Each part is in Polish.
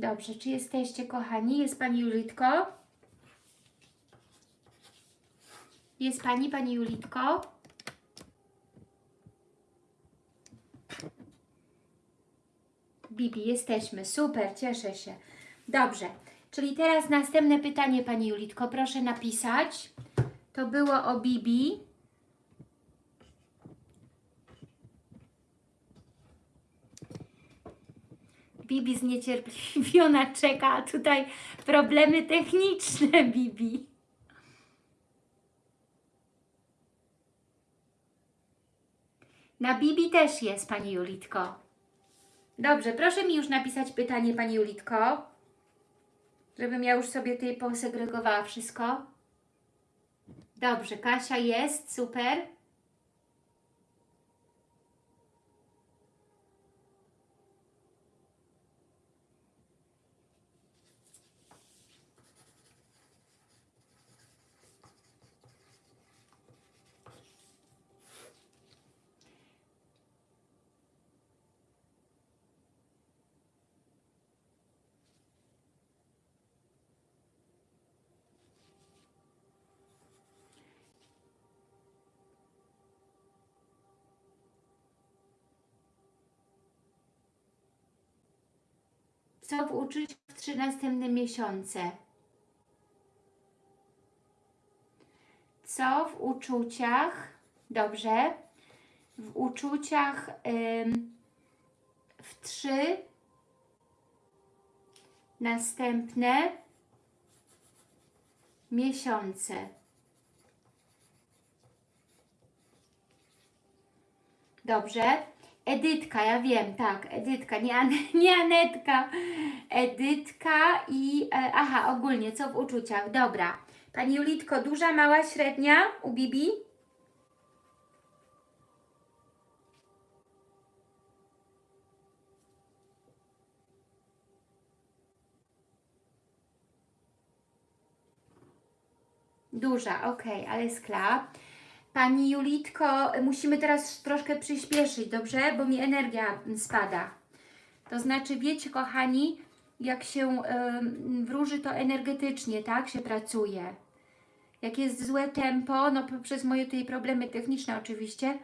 Dobrze, czy jesteście kochani? Jest Pani Julitko? Jest Pani, Pani Julitko? Bibi, jesteśmy. Super, cieszę się. Dobrze, czyli teraz następne pytanie Pani Julitko. Proszę napisać. To było o Bibi. Bibi zniecierpliwiona czeka, a tutaj problemy techniczne, Bibi. Na Bibi też jest, Pani Julitko. Dobrze, proszę mi już napisać pytanie, Pani Julitko, żebym ja już sobie tutaj posegregowała wszystko. Dobrze, Kasia jest, super. Co w uczuciach w trzy następne miesiące? Co w uczuciach, dobrze, w uczuciach ym, w trzy następne miesiące. Dobrze. Edytka, ja wiem, tak, Edytka, nie, An nie Anetka. Edytka i, e, aha, ogólnie, co w uczuciach, dobra. Pani Julitko, duża, mała, średnia u Bibi? Duża, ok, ale skla. Pani Julitko, musimy teraz troszkę przyspieszyć, dobrze? Bo mi energia spada. To znaczy, wiecie, kochani, jak się ym, wróży, to energetycznie, tak, się pracuje. Jak jest złe tempo, no przez moje tutaj problemy techniczne oczywiście,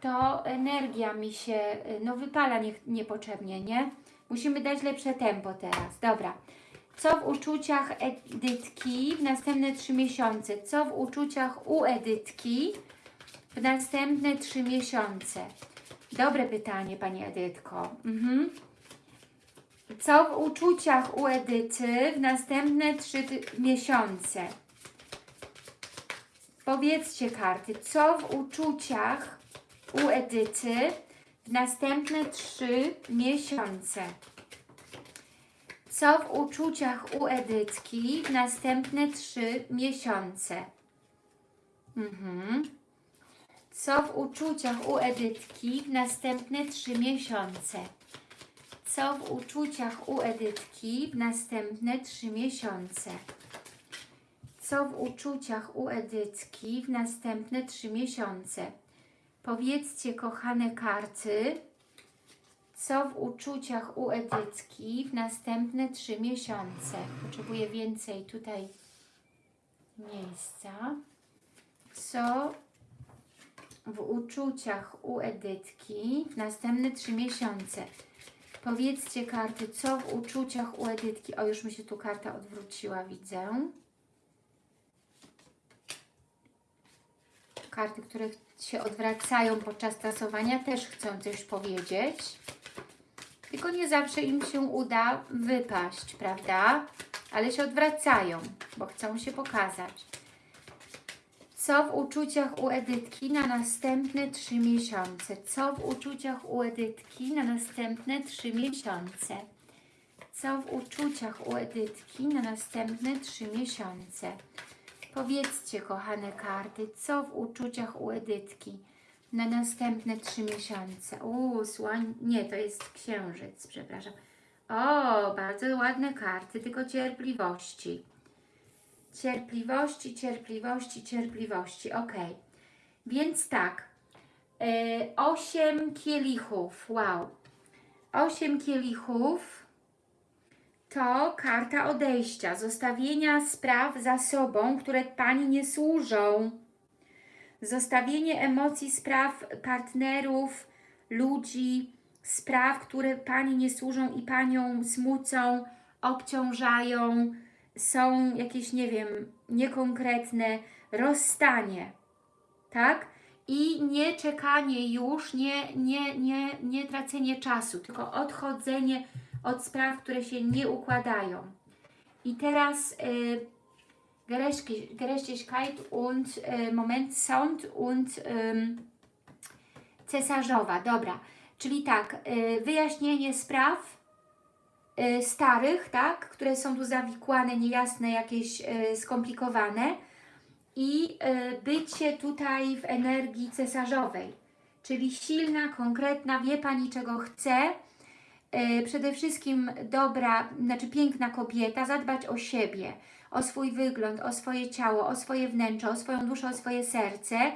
to energia mi się, no wypala nie, niepotrzebnie, nie? Musimy dać lepsze tempo teraz. Dobra. Co w uczuciach Edytki w następne trzy miesiące? Co w uczuciach u Edytki w następne trzy miesiące? Dobre pytanie, Pani Edytko. Mhm. Co w uczuciach u Edyty w następne trzy miesiące? Powiedzcie karty, co w uczuciach u Edyty w następne trzy miesiące? Co w uczuciach u Edytki w następne trzy miesiące? Mhm. Co w uczuciach u Edytki w następne trzy miesiące? Co w uczuciach u Edytki w następne trzy miesiące? Co w uczuciach u Edytki w następne trzy miesiące? Powiedzcie, kochane karty, co w uczuciach u Edytki w następne trzy miesiące? Potrzebuję więcej tutaj miejsca. Co w uczuciach u Edytki w następne trzy miesiące? Powiedzcie karty, co w uczuciach u Edytki. O, już mi się tu karta odwróciła, widzę. Karty, które się odwracają podczas tasowania, też chcą coś powiedzieć. Tylko nie zawsze im się uda wypaść, prawda? Ale się odwracają, bo chcą się pokazać. Co w uczuciach u Edytki na następne trzy miesiące? Co w uczuciach u Edytki na następne trzy miesiące? Co w uczuciach u Edytki na następne trzy miesiące? Powiedzcie, kochane karty, co w uczuciach u Edytki na następne trzy miesiące. Uuu, słoń... Nie, to jest księżyc, przepraszam. O, bardzo ładne karty, tylko cierpliwości. Cierpliwości, cierpliwości, cierpliwości. Ok. Więc tak. Yy, osiem kielichów. Wow. Osiem kielichów. to karta odejścia, zostawienia spraw za sobą, które Pani nie służą. Zostawienie emocji, spraw partnerów, ludzi, spraw, które Pani nie służą i Panią smucą, obciążają, są jakieś, nie wiem, niekonkretne, rozstanie, tak? I nie czekanie już, nie, nie, nie, nie tracenie czasu, tylko odchodzenie od spraw, które się nie układają. I teraz y, Gerechtig- Gerechtigkeit und y, Moment Sound und cesarzowa. Dobra, czyli tak, y, wyjaśnienie spraw y, starych, tak, które są tu zawikłane, niejasne, jakieś y, skomplikowane i bycie tutaj w energii cesarzowej, czyli silna, konkretna, wie Pani czego chce, przede wszystkim dobra, znaczy piękna kobieta, zadbać o siebie, o swój wygląd, o swoje ciało, o swoje wnętrze, o swoją duszę, o swoje serce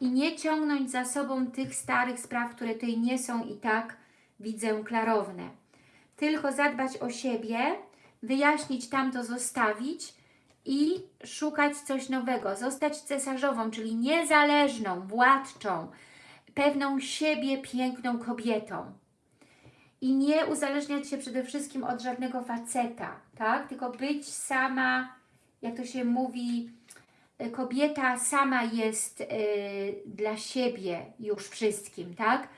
i nie ciągnąć za sobą tych starych spraw, które tutaj nie są i tak widzę klarowne. Tylko zadbać o siebie, wyjaśnić tamto, zostawić i szukać coś nowego, zostać cesarzową, czyli niezależną, władczą, pewną siebie piękną kobietą. I nie uzależniać się przede wszystkim od żadnego faceta, tak? Tylko być sama, jak to się mówi, y, kobieta sama jest y, dla siebie już wszystkim, tak?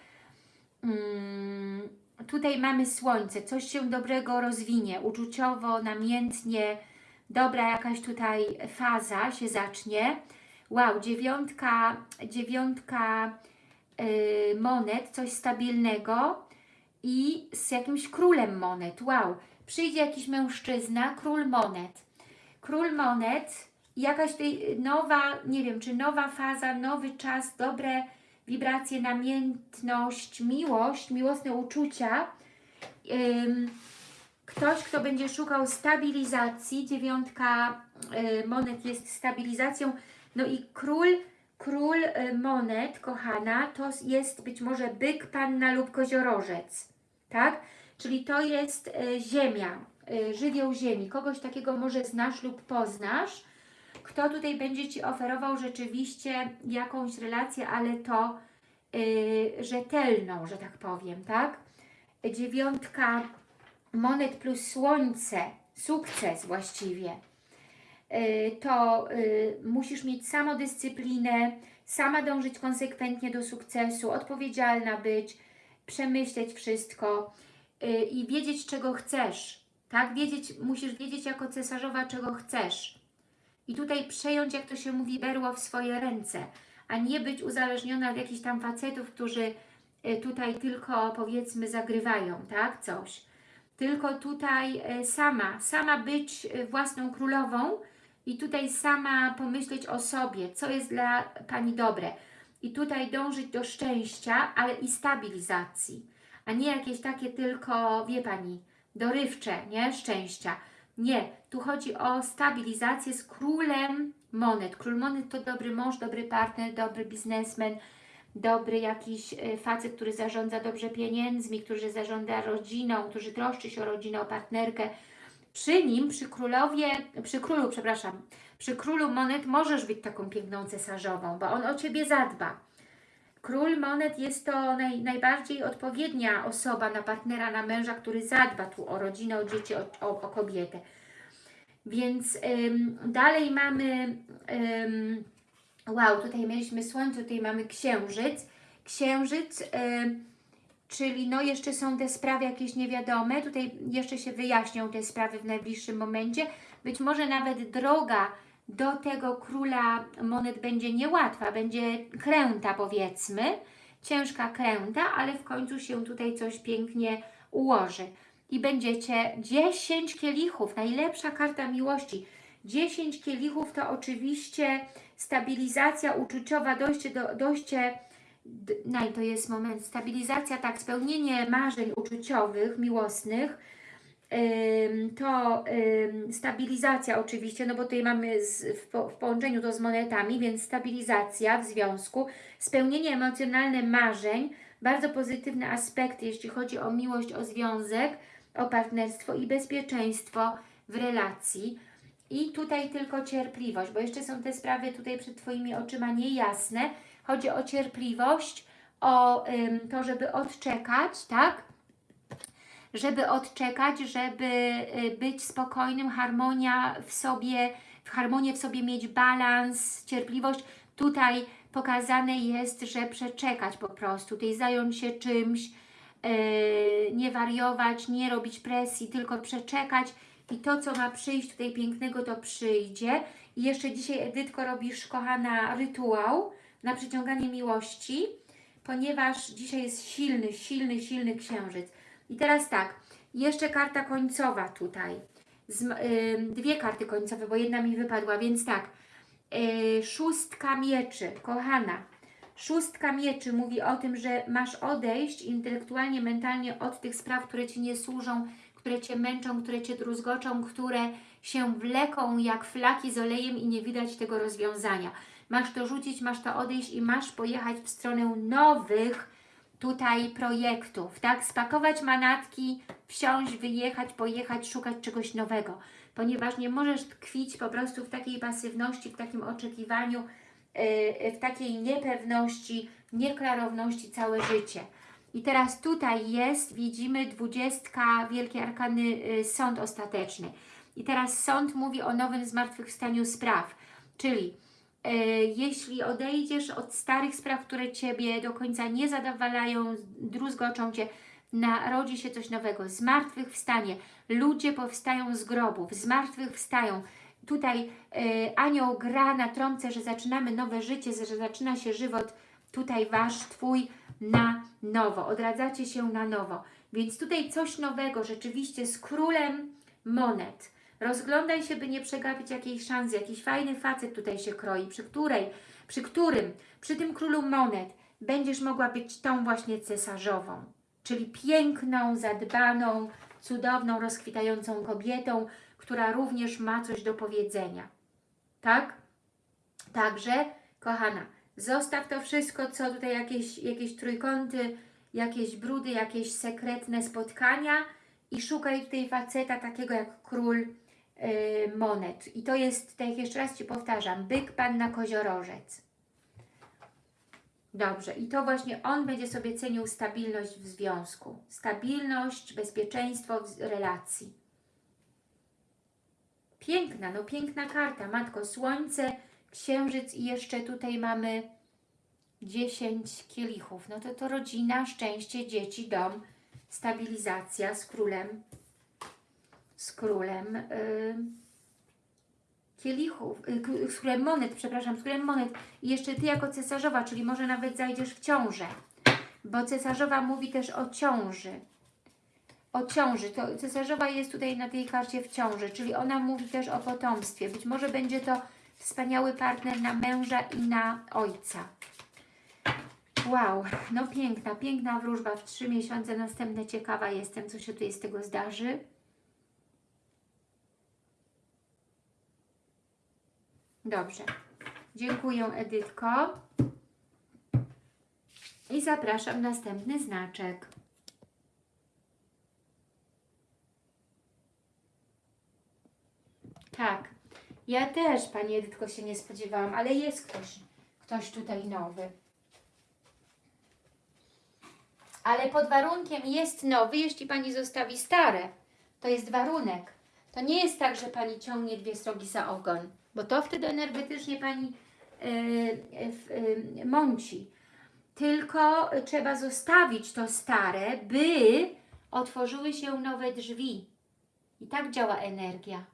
Mm, tutaj mamy słońce, coś się dobrego rozwinie, uczuciowo, namiętnie, dobra jakaś tutaj faza się zacznie. Wow, dziewiątka, dziewiątka y, monet, coś stabilnego i z jakimś królem monet. Wow, przyjdzie jakiś mężczyzna, król monet. Król monet, jakaś tutaj nowa, nie wiem, czy nowa faza, nowy czas, dobre wibracje, namiętność, miłość, miłosne uczucia. Ktoś, kto będzie szukał stabilizacji, dziewiątka y, monet jest stabilizacją, no i król, król y, monet, kochana, to jest być może byk, panna lub koziorożec, tak? Czyli to jest y, ziemia, y, żywioł ziemi, kogoś takiego może znasz lub poznasz, kto tutaj będzie Ci oferował rzeczywiście jakąś relację, ale to y, rzetelną, że tak powiem, tak? Dziewiątka monet plus słońce, sukces właściwie, to y, musisz mieć samodyscyplinę, sama dążyć konsekwentnie do sukcesu, odpowiedzialna być, przemyśleć wszystko y, i wiedzieć, czego chcesz, tak? Wiedzieć, musisz wiedzieć jako cesarzowa, czego chcesz. I tutaj przejąć, jak to się mówi, berło w swoje ręce, a nie być uzależniona od jakichś tam facetów, którzy y, tutaj tylko powiedzmy zagrywają, tak? Coś. Tylko tutaj y, sama, sama być y, własną królową i tutaj sama pomyśleć o sobie, co jest dla Pani dobre. I tutaj dążyć do szczęścia, ale i stabilizacji, a nie jakieś takie tylko, wie Pani, dorywcze, nie? Szczęścia. Nie, tu chodzi o stabilizację z królem monet. Król monet to dobry mąż, dobry partner, dobry biznesmen, dobry jakiś e, facet, który zarządza dobrze pieniędzmi, który zarządza rodziną, który troszczy się o rodzinę, o partnerkę. Przy nim, przy królowie, przy królu, przepraszam, przy królu monet możesz być taką piękną cesarzową, bo on o Ciebie zadba. Król monet jest to naj, najbardziej odpowiednia osoba na partnera, na męża, który zadba tu o rodzinę, o dzieci, o, o, o kobietę. Więc ym, dalej mamy, ym, wow, tutaj mieliśmy słońce, tutaj mamy księżyc. Księżyc, ym, czyli no jeszcze są te sprawy jakieś niewiadome, tutaj jeszcze się wyjaśnią te sprawy w najbliższym momencie. Być może nawet droga do tego króla monet będzie niełatwa, będzie kręta powiedzmy, ciężka kręta, ale w końcu się tutaj coś pięknie ułoży. I będziecie 10 kielichów, najlepsza karta miłości. 10 kielichów to oczywiście stabilizacja uczuciowa, dojście do, dojście, naj, to jest moment, stabilizacja, tak, spełnienie marzeń uczuciowych, miłosnych, to stabilizacja oczywiście, no bo tutaj mamy z, w, w połączeniu to z monetami, więc stabilizacja w związku, spełnienie emocjonalne marzeń, bardzo pozytywne aspekty, jeśli chodzi o miłość, o związek, o partnerstwo i bezpieczeństwo w relacji. I tutaj tylko cierpliwość, bo jeszcze są te sprawy tutaj przed Twoimi oczyma niejasne. Chodzi o cierpliwość, o to, żeby odczekać, tak? Żeby odczekać, żeby y, być spokojnym, harmonia w sobie, w harmonię w sobie mieć balans, cierpliwość. Tutaj pokazane jest, że przeczekać po prostu, tutaj zająć się czymś, yy, nie wariować, nie robić presji, tylko przeczekać i to, co ma przyjść tutaj pięknego, to przyjdzie. I jeszcze dzisiaj, Edytko, robisz, kochana, rytuał na przyciąganie miłości, ponieważ dzisiaj jest silny, silny, silny księżyc. I teraz tak, jeszcze karta końcowa tutaj. Z, dwie karty końcowe, bo jedna mi wypadła, więc tak. Yy, szóstka mieczy, kochana. Szóstka mieczy mówi o tym, że masz odejść intelektualnie, mentalnie od tych spraw, które Ci nie służą, które Cię męczą, które Cię druzgoczą, które się wleką jak flaki z olejem i nie widać tego rozwiązania. Masz to rzucić, masz to odejść i masz pojechać w stronę nowych tutaj projektów, tak? Spakować manatki, wsiąść, wyjechać, pojechać, szukać czegoś nowego, ponieważ nie możesz tkwić po prostu w takiej pasywności, w takim oczekiwaniu, yy, w takiej niepewności, nieklarowności całe życie. I teraz tutaj jest, widzimy, dwudziestka, wielkie arkany, yy, sąd ostateczny. I teraz sąd mówi o nowym zmartwychwstaniu spraw, czyli jeśli odejdziesz od starych spraw, które Ciebie do końca nie zadowalają, druzgoczą Cię, narodzi się coś nowego, zmartwychwstanie, ludzie powstają z grobów, zmartwychwstają. Tutaj e, anioł gra na trąbce, że zaczynamy nowe życie, że zaczyna się żywot, tutaj Wasz, Twój na nowo, odradzacie się na nowo. Więc tutaj coś nowego, rzeczywiście z królem monet, Rozglądaj się, by nie przegapić jakiejś szansy. Jakiś fajny facet tutaj się kroi, przy której, przy którym, przy tym królu monet będziesz mogła być tą właśnie cesarzową. Czyli piękną, zadbaną, cudowną, rozkwitającą kobietą, która również ma coś do powiedzenia. Tak? Także, kochana, zostaw to wszystko, co tutaj jakieś, jakieś trójkąty, jakieś brudy, jakieś sekretne spotkania i szukaj tutaj faceta takiego jak król monet. I to jest, tak jeszcze raz Ci powtarzam, byk, panna, koziorożec. Dobrze, i to właśnie on będzie sobie cenił stabilność w związku. Stabilność, bezpieczeństwo w relacji. Piękna, no piękna karta. Matko, Słońce, Księżyc i jeszcze tutaj mamy 10 kielichów. No to to rodzina, szczęście, dzieci, dom, stabilizacja z królem z królem y, kielichów, y, z królem monet, przepraszam, z królem monet i jeszcze Ty jako cesarzowa, czyli może nawet zajdziesz w ciążę, bo cesarzowa mówi też o ciąży. O ciąży, to cesarzowa jest tutaj na tej karcie w ciąży, czyli ona mówi też o potomstwie. Być może będzie to wspaniały partner na męża i na ojca. Wow, no piękna, piękna wróżba w trzy miesiące, następne ciekawa jestem, co się tutaj z tego zdarzy. Dobrze. Dziękuję Edytko. I zapraszam następny znaczek. Tak. Ja też, Pani Edytko, się nie spodziewałam, ale jest ktoś, ktoś tutaj nowy. Ale pod warunkiem jest nowy, jeśli Pani zostawi stare. To jest warunek. To nie jest tak, że Pani ciągnie dwie srogi za ogon bo to wtedy energetycznie Pani yy, mąci. Tylko trzeba zostawić to stare, by otworzyły się nowe drzwi. I tak działa energia.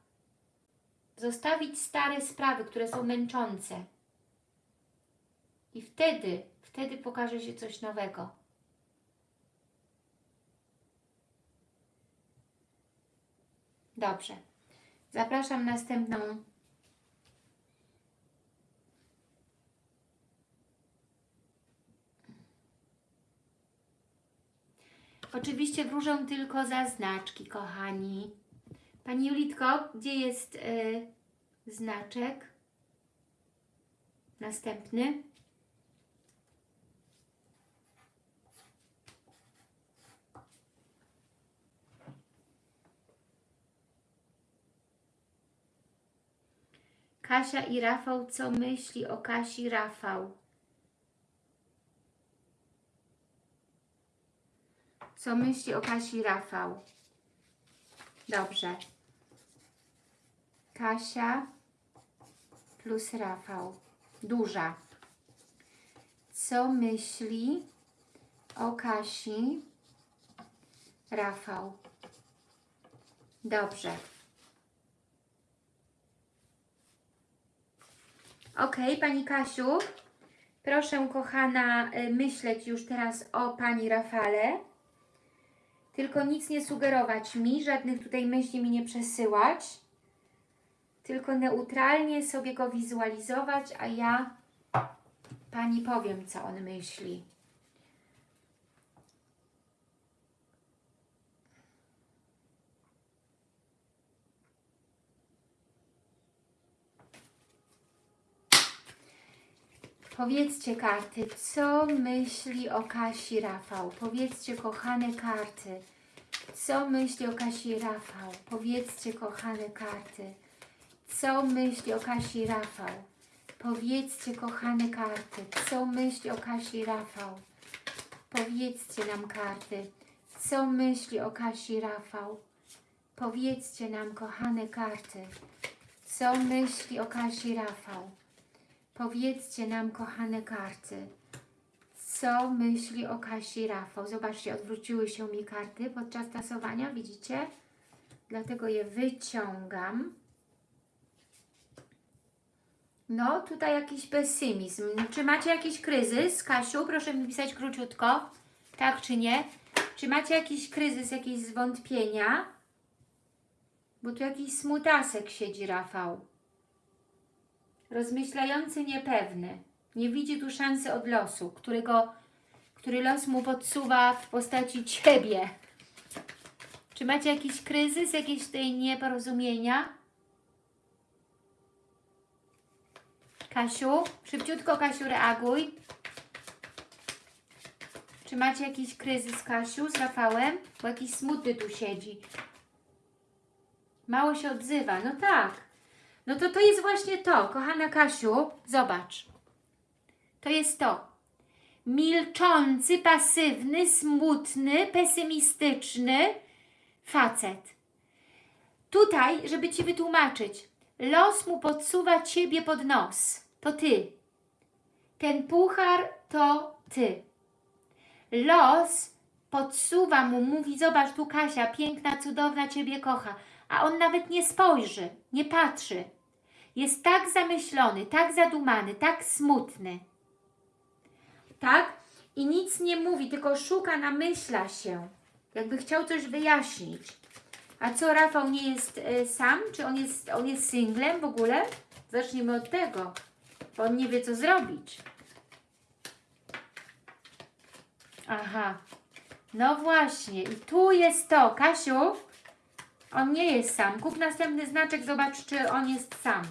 Zostawić stare sprawy, które są męczące. I wtedy, wtedy pokaże się coś nowego. Dobrze. Zapraszam następną Oczywiście wróżę tylko za znaczki, kochani. Pani Julitko, gdzie jest y, znaczek? Następny. Kasia i Rafał, co myśli o Kasi Rafał? Co myśli o Kasi Rafał? Dobrze. Kasia plus Rafał. Duża. Co myśli o Kasi Rafał? Dobrze. Ok, Pani Kasiu, proszę kochana y, myśleć już teraz o Pani Rafale. Tylko nic nie sugerować mi, żadnych tutaj myśli mi nie przesyłać. Tylko neutralnie sobie go wizualizować, a ja Pani powiem, co on myśli. Powiedzcie karty, co myśli o Kasi Rafał? Powiedzcie, kochane karty, co myśli o Kasi Rafał? Powiedzcie, kochane karty, co myśli o Kasi Rafał? Powiedzcie, kochane karty, co myśli o Kasi Rafał? Powiedzcie nam karty, co myśli o Kasi Rafał? Powiedzcie nam, kochane karty, co myśli o Kasi Rafał? Powiedzcie nam, kochane karty, co myśli o Kasi Rafał. Zobaczcie, odwróciły się mi karty podczas tasowania, widzicie? Dlatego je wyciągam. No, tutaj jakiś pesymizm. Czy macie jakiś kryzys, Kasiu? Proszę mi pisać króciutko. Tak czy nie? Czy macie jakiś kryzys, jakieś zwątpienia? Bo tu jakiś smutasek siedzi, Rafał. Rozmyślający niepewny. Nie widzi tu szansy od losu, którego, który los mu podsuwa w postaci Ciebie. Czy macie jakiś kryzys, jakieś tutaj nieporozumienia? Kasiu, szybciutko Kasiu reaguj. Czy macie jakiś kryzys, Kasiu, z Rafałem? Bo jakiś smutny tu siedzi. Mało się odzywa. No tak. No to to jest właśnie to, kochana Kasiu. Zobacz. To jest to. Milczący, pasywny, smutny, pesymistyczny facet. Tutaj, żeby Ci wytłumaczyć, los mu podsuwa Ciebie pod nos. To Ty. Ten puchar to Ty. Los podsuwa mu, mówi, zobacz tu Kasia, piękna, cudowna, Ciebie kocha. A on nawet nie spojrzy, nie patrzy. Jest tak zamyślony, tak zadumany, tak smutny. Tak? I nic nie mówi, tylko szuka, namyśla się. Jakby chciał coś wyjaśnić. A co, Rafał nie jest e, sam? Czy on jest, on jest singlem w ogóle? Zacznijmy od tego, bo on nie wie, co zrobić. Aha. No właśnie. I tu jest to. Kasiu, on nie jest sam. Kup następny znaczek, zobacz, czy on jest sam.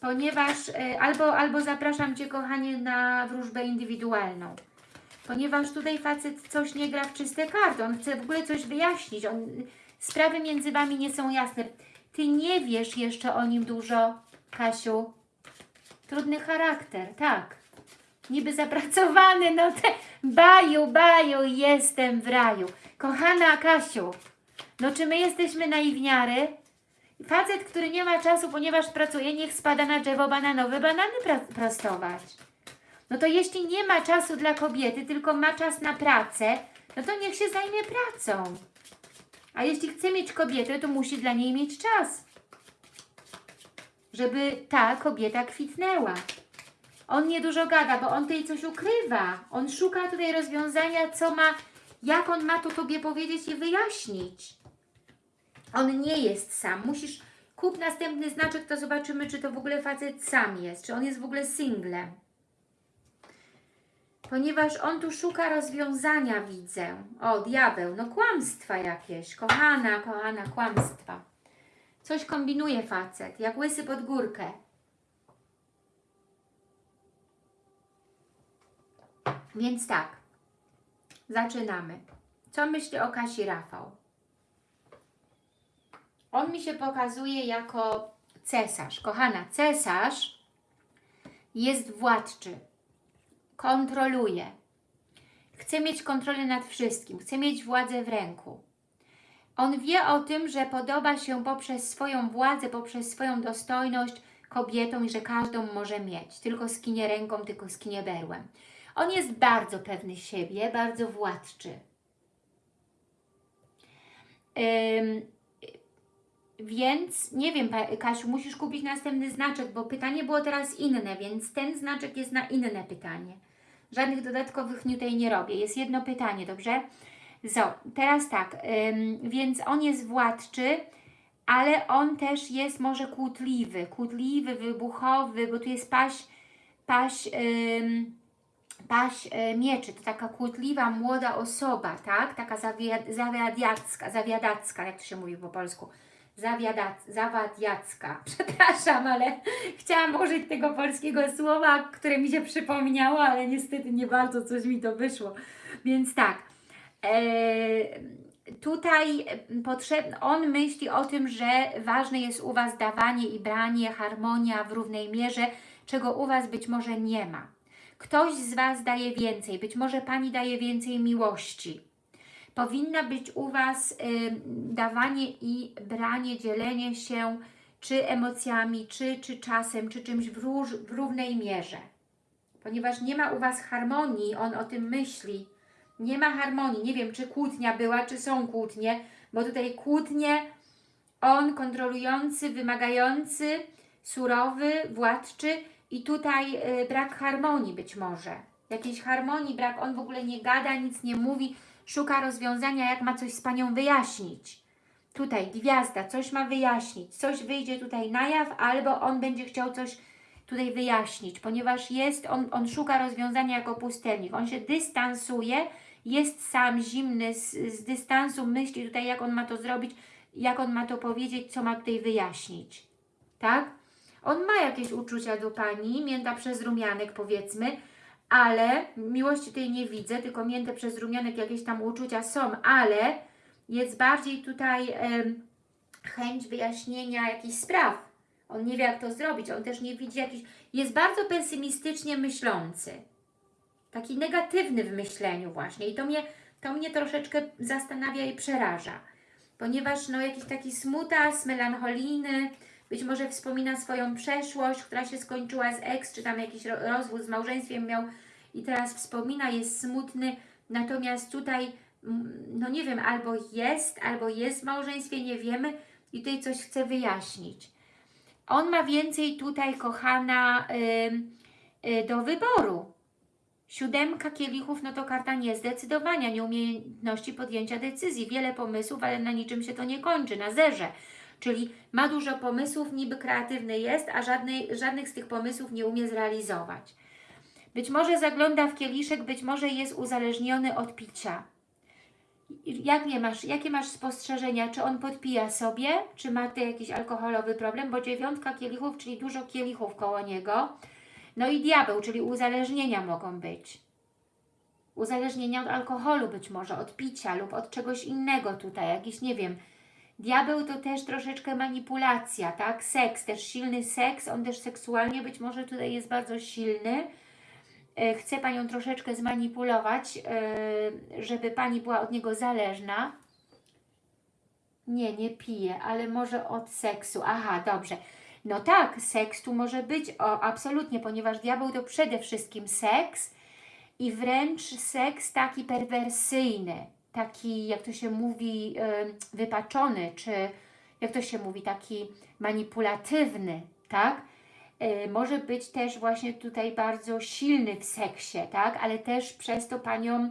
Ponieważ, y, albo, albo zapraszam Cię, kochanie, na wróżbę indywidualną. Ponieważ tutaj facet coś nie gra w czyste karty. On chce w ogóle coś wyjaśnić. On, sprawy między Wami nie są jasne. Ty nie wiesz jeszcze o nim dużo, Kasiu. Trudny charakter, tak. Niby zapracowany, no te baju, baju, jestem w raju. Kochana Kasiu, no czy my jesteśmy naiwniary? Facet, który nie ma czasu, ponieważ pracuje, niech spada na drzewo bananowe, banany prostować. No to jeśli nie ma czasu dla kobiety, tylko ma czas na pracę, no to niech się zajmie pracą. A jeśli chce mieć kobietę, to musi dla niej mieć czas. Żeby ta kobieta kwitnęła. On nie dużo gada, bo on tutaj coś ukrywa. On szuka tutaj rozwiązania, co ma, jak on ma to Tobie powiedzieć i wyjaśnić. On nie jest sam. Musisz kup następny znaczek, to zobaczymy, czy to w ogóle facet sam jest, czy on jest w ogóle singlem. Ponieważ on tu szuka rozwiązania, widzę. O, diabeł, no kłamstwa jakieś. Kochana, kochana, kłamstwa. Coś kombinuje facet, jak łysy pod górkę. Więc tak, zaczynamy. Co myśli o Kasi Rafał? On mi się pokazuje jako cesarz. Kochana, cesarz jest władczy, kontroluje, chce mieć kontrolę nad wszystkim, chce mieć władzę w ręku. On wie o tym, że podoba się poprzez swoją władzę, poprzez swoją dostojność kobietom i że każdą może mieć. Tylko skinie ręką, tylko skinie berłem. On jest bardzo pewny siebie, bardzo władczy. Ym, więc nie wiem, Kasiu, musisz kupić następny znaczek, bo pytanie było teraz inne, więc ten znaczek jest na inne pytanie. Żadnych dodatkowych tutaj nie robię. Jest jedno pytanie, dobrze? So, teraz tak, ym, więc on jest władczy, ale on też jest może kłótliwy, kłótliwy, wybuchowy, bo tu jest paś, paś, ym, paś y, mieczy, to taka kłótliwa, młoda osoba, tak? Taka zawia- zawiadiacka, zawiadacka, jak to się mówi po polsku. Zawadiacka. Przepraszam, ale chciałam użyć tego polskiego słowa, które mi się przypomniało, ale niestety nie bardzo coś mi to wyszło. Więc tak, e, tutaj potrzebny, on myśli o tym, że ważne jest u Was dawanie i branie, harmonia w równej mierze, czego u Was być może nie ma. Ktoś z Was daje więcej, być może Pani daje więcej miłości. Powinna być u Was y, dawanie i branie, dzielenie się czy emocjami, czy, czy czasem, czy czymś w, róż, w równej mierze. Ponieważ nie ma u Was harmonii, on o tym myśli, nie ma harmonii. Nie wiem, czy kłótnia była, czy są kłótnie, bo tutaj kłótnie, on kontrolujący, wymagający, surowy, władczy i tutaj y, brak harmonii być może. Jakiejś harmonii, brak, on w ogóle nie gada, nic nie mówi, szuka rozwiązania, jak ma coś z Panią wyjaśnić. Tutaj gwiazda, coś ma wyjaśnić, coś wyjdzie tutaj na jaw, albo on będzie chciał coś tutaj wyjaśnić, ponieważ jest, on, on szuka rozwiązania jako pustelnik, on się dystansuje, jest sam zimny, z, z dystansu myśli tutaj, jak on ma to zrobić, jak on ma to powiedzieć, co ma tutaj wyjaśnić. Tak? On ma jakieś uczucia do Pani, mięta przez rumianek powiedzmy, ale miłości tej nie widzę, tylko mięte przez rumianek jakieś tam uczucia są, ale jest bardziej tutaj chęć wyjaśnienia jakichś spraw. On nie wie, jak to zrobić, on też nie widzi jakiś... Jest bardzo pesymistycznie myślący. Taki negatywny w myśleniu właśnie i to mnie, to mnie troszeczkę zastanawia i przeraża. Ponieważ no jakiś taki smutas, melancholijny, być może wspomina swoją przeszłość, która się skończyła z ex, czy tam jakiś ro- rozwód z małżeństwem miał i teraz wspomina, jest smutny, natomiast tutaj, mm, no nie wiem, albo jest, albo jest w małżeństwie, nie wiemy i tutaj coś chce wyjaśnić. On ma więcej tutaj, kochana, y, do wyboru. Siódemka kielichów, no to karta niezdecydowania, nieumiejętności podjęcia decyzji, wiele pomysłów, ale na niczym się to nie kończy, na zerze. Czyli ma dużo pomysłów, niby kreatywny jest, a żadnej, żadnych z tych pomysłów nie umie zrealizować. Być może zagląda w kieliszek, być może jest uzależniony od picia. Jak nie masz, jakie masz spostrzeżenia? Czy on podpija sobie, czy ma ty jakiś alkoholowy problem? Bo dziewiątka kielichów, czyli dużo kielichów koło niego. No i diabeł, czyli uzależnienia mogą być. Uzależnienia od alkoholu być może, od picia lub od czegoś innego tutaj, jakiś, nie wiem, Diabeł to też troszeczkę manipulacja, tak? Seks, też silny seks, on też seksualnie być może tutaj jest bardzo silny. E, Chce Panią troszeczkę zmanipulować, e, żeby Pani była od niego zależna. Nie, nie pije, ale może od seksu. Aha, dobrze. No tak, seks tu może być, o, absolutnie, ponieważ diabeł to przede wszystkim seks i wręcz seks taki perwersyjny, taki, jak to się mówi, wypaczony, czy jak to się mówi, taki manipulatywny, tak? E, Może być też właśnie tutaj bardzo silny w seksie, tak? Ale też przez to Panią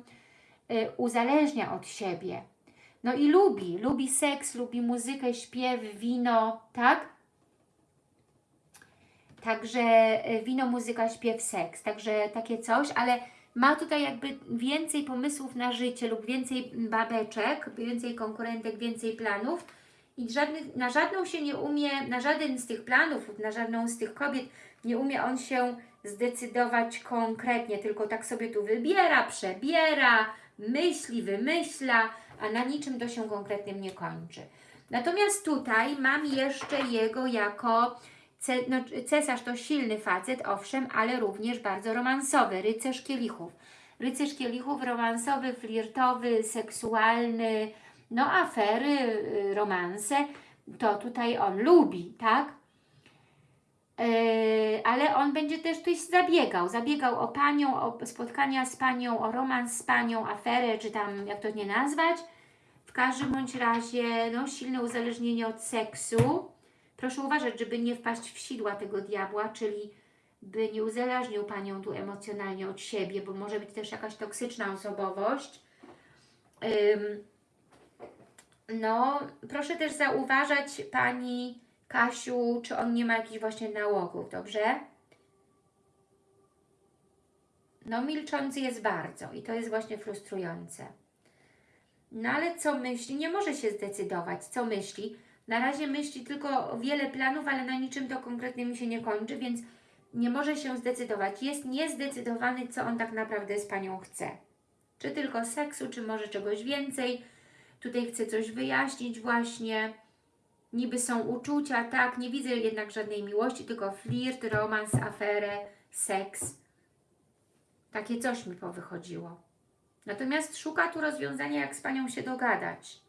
e, uzależnia od siebie. No i lubi, lubi seks, lubi muzykę, śpiew, wino, tak? Także e, wino, muzyka, śpiew, seks, także takie coś, ale ma tutaj jakby więcej pomysłów na życie lub więcej babeczek, więcej konkurentek, więcej planów i żadnych, na żadną się nie umie, na żaden z tych planów lub na żadną z tych kobiet nie umie on się zdecydować konkretnie, tylko tak sobie tu wybiera, przebiera, myśli, wymyśla, a na niczym to się konkretnym nie kończy. Natomiast tutaj mam jeszcze jego jako cesarz to silny facet, owszem, ale również bardzo romansowy, rycerz kielichów. Rycerz kielichów romansowy, flirtowy, seksualny, no afery, y, romanse, to tutaj on lubi, tak? Yy, ale on będzie też coś zabiegał. Zabiegał o panią, o spotkania z panią, o romans z panią, aferę, czy tam jak to nie nazwać. W każdym bądź razie no, silne uzależnienie od seksu. Proszę uważać, żeby nie wpaść w sidła tego diabła, czyli by nie uzależnił panią tu emocjonalnie od siebie, bo może być też jakaś toksyczna osobowość. No, proszę też zauważać Pani Kasiu, czy on nie ma jakichś właśnie nałogów, dobrze? No, milczący jest bardzo i to jest właśnie frustrujące. No, ale co myśli? Nie może się zdecydować. Co myśli? Na razie myśli tylko wiele planów, ale na niczym to konkretnie się nie kończy, więc nie może się zdecydować. Jest niezdecydowany, co on tak naprawdę z Panią chce. Czy tylko seksu, czy może czegoś więcej. Tutaj chce coś wyjaśnić właśnie. Niby są uczucia, tak, nie widzę jednak żadnej miłości, tylko flirt, romans, aferę, seks. Takie coś mi powychodziło. Natomiast szuka tu rozwiązania, jak z Panią się dogadać.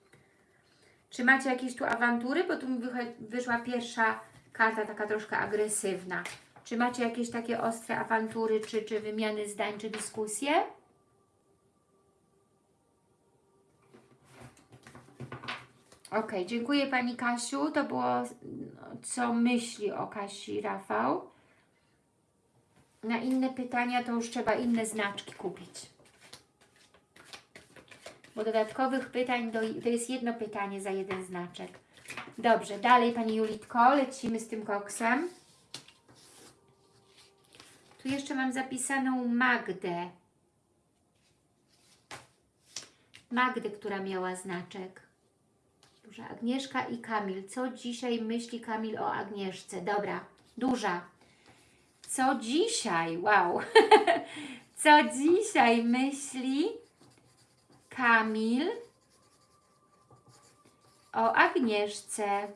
Czy macie jakieś tu awantury? Bo tu mi wyszła pierwsza karta, taka troszkę agresywna. Czy macie jakieś takie ostre awantury, czy, czy wymiany zdań, czy dyskusje? Ok, dziękuję Pani Kasiu. To było, co myśli o Kasi Rafał. Na inne pytania to już trzeba inne znaczki kupić. Bo dodatkowych pytań to, to jest jedno pytanie za jeden znaczek. Dobrze, dalej Pani Julitko, lecimy z tym koksem. Tu jeszcze mam zapisaną Magdę. Magdę, która miała znaczek. Duża Agnieszka i Kamil. Co dzisiaj myśli Kamil o Agnieszce? Dobra, duża. Co dzisiaj? Wow. Co dzisiaj myśli Kamil o Agnieszce?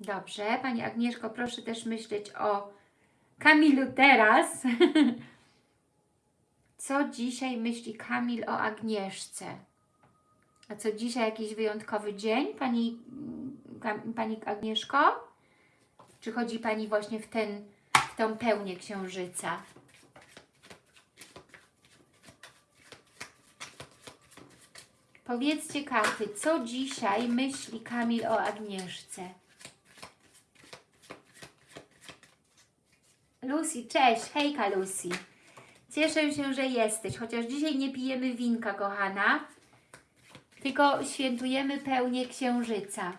Dobrze, Pani Agnieszko, proszę też myśleć o Kamilu teraz. Co dzisiaj myśli Kamil o Agnieszce? A co dzisiaj jakiś wyjątkowy dzień, Pani, Kam- pani Agnieszko? Czy chodzi Pani właśnie w, ten, w tą pełnię księżyca? Powiedzcie karty, co dzisiaj myśli Kamil o Agnieszce? Lucy, cześć, hejka Lucy. Cieszę się, że jesteś, chociaż dzisiaj nie pijemy winka, kochana, tylko świętujemy pełnię księżyca.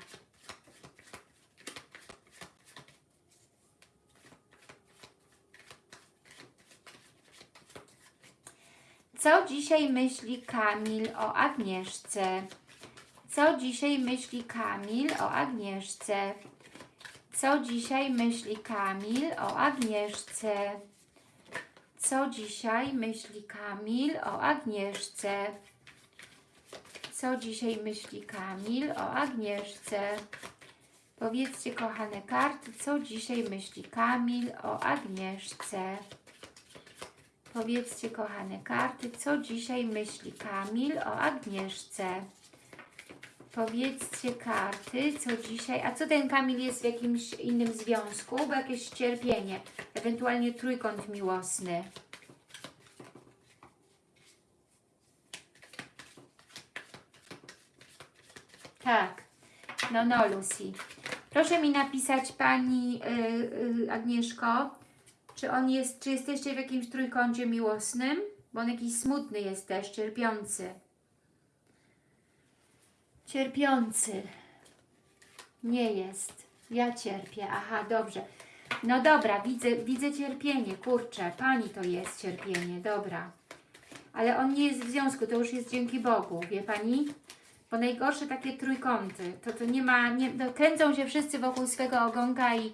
Co dzisiaj myśli Kamil o Agnieszce? Co dzisiaj myśli Kamil o Agnieszce? Co dzisiaj myśli Kamil o Agnieszce? Co dzisiaj myśli Kamil o Agnieszce? Co dzisiaj myśli Kamil o Agnieszce? Powiedzcie, kochane karty, co dzisiaj myśli Kamil o Agnieszce? Powiedzcie, kochane karty, co dzisiaj myśli Kamil o Agnieszce? Powiedzcie karty, co dzisiaj, a co ten Kamil jest w jakimś innym związku, bo jakieś cierpienie, ewentualnie trójkąt miłosny. Tak, no no Lucy. Proszę mi napisać Pani yy, yy, Agnieszko, czy on jest, czy jesteście w jakimś trójkącie miłosnym? Bo on jakiś smutny jest też, cierpiący. Cierpiący. Nie jest. Ja cierpię. Aha, dobrze. No dobra, widzę, widzę cierpienie. Kurczę, Pani to jest cierpienie. Dobra. Ale on nie jest w związku, to już jest dzięki Bogu, wie Pani? Bo najgorsze takie trójkąty, to, to nie ma, nie, kręcą się wszyscy wokół swego ogonka i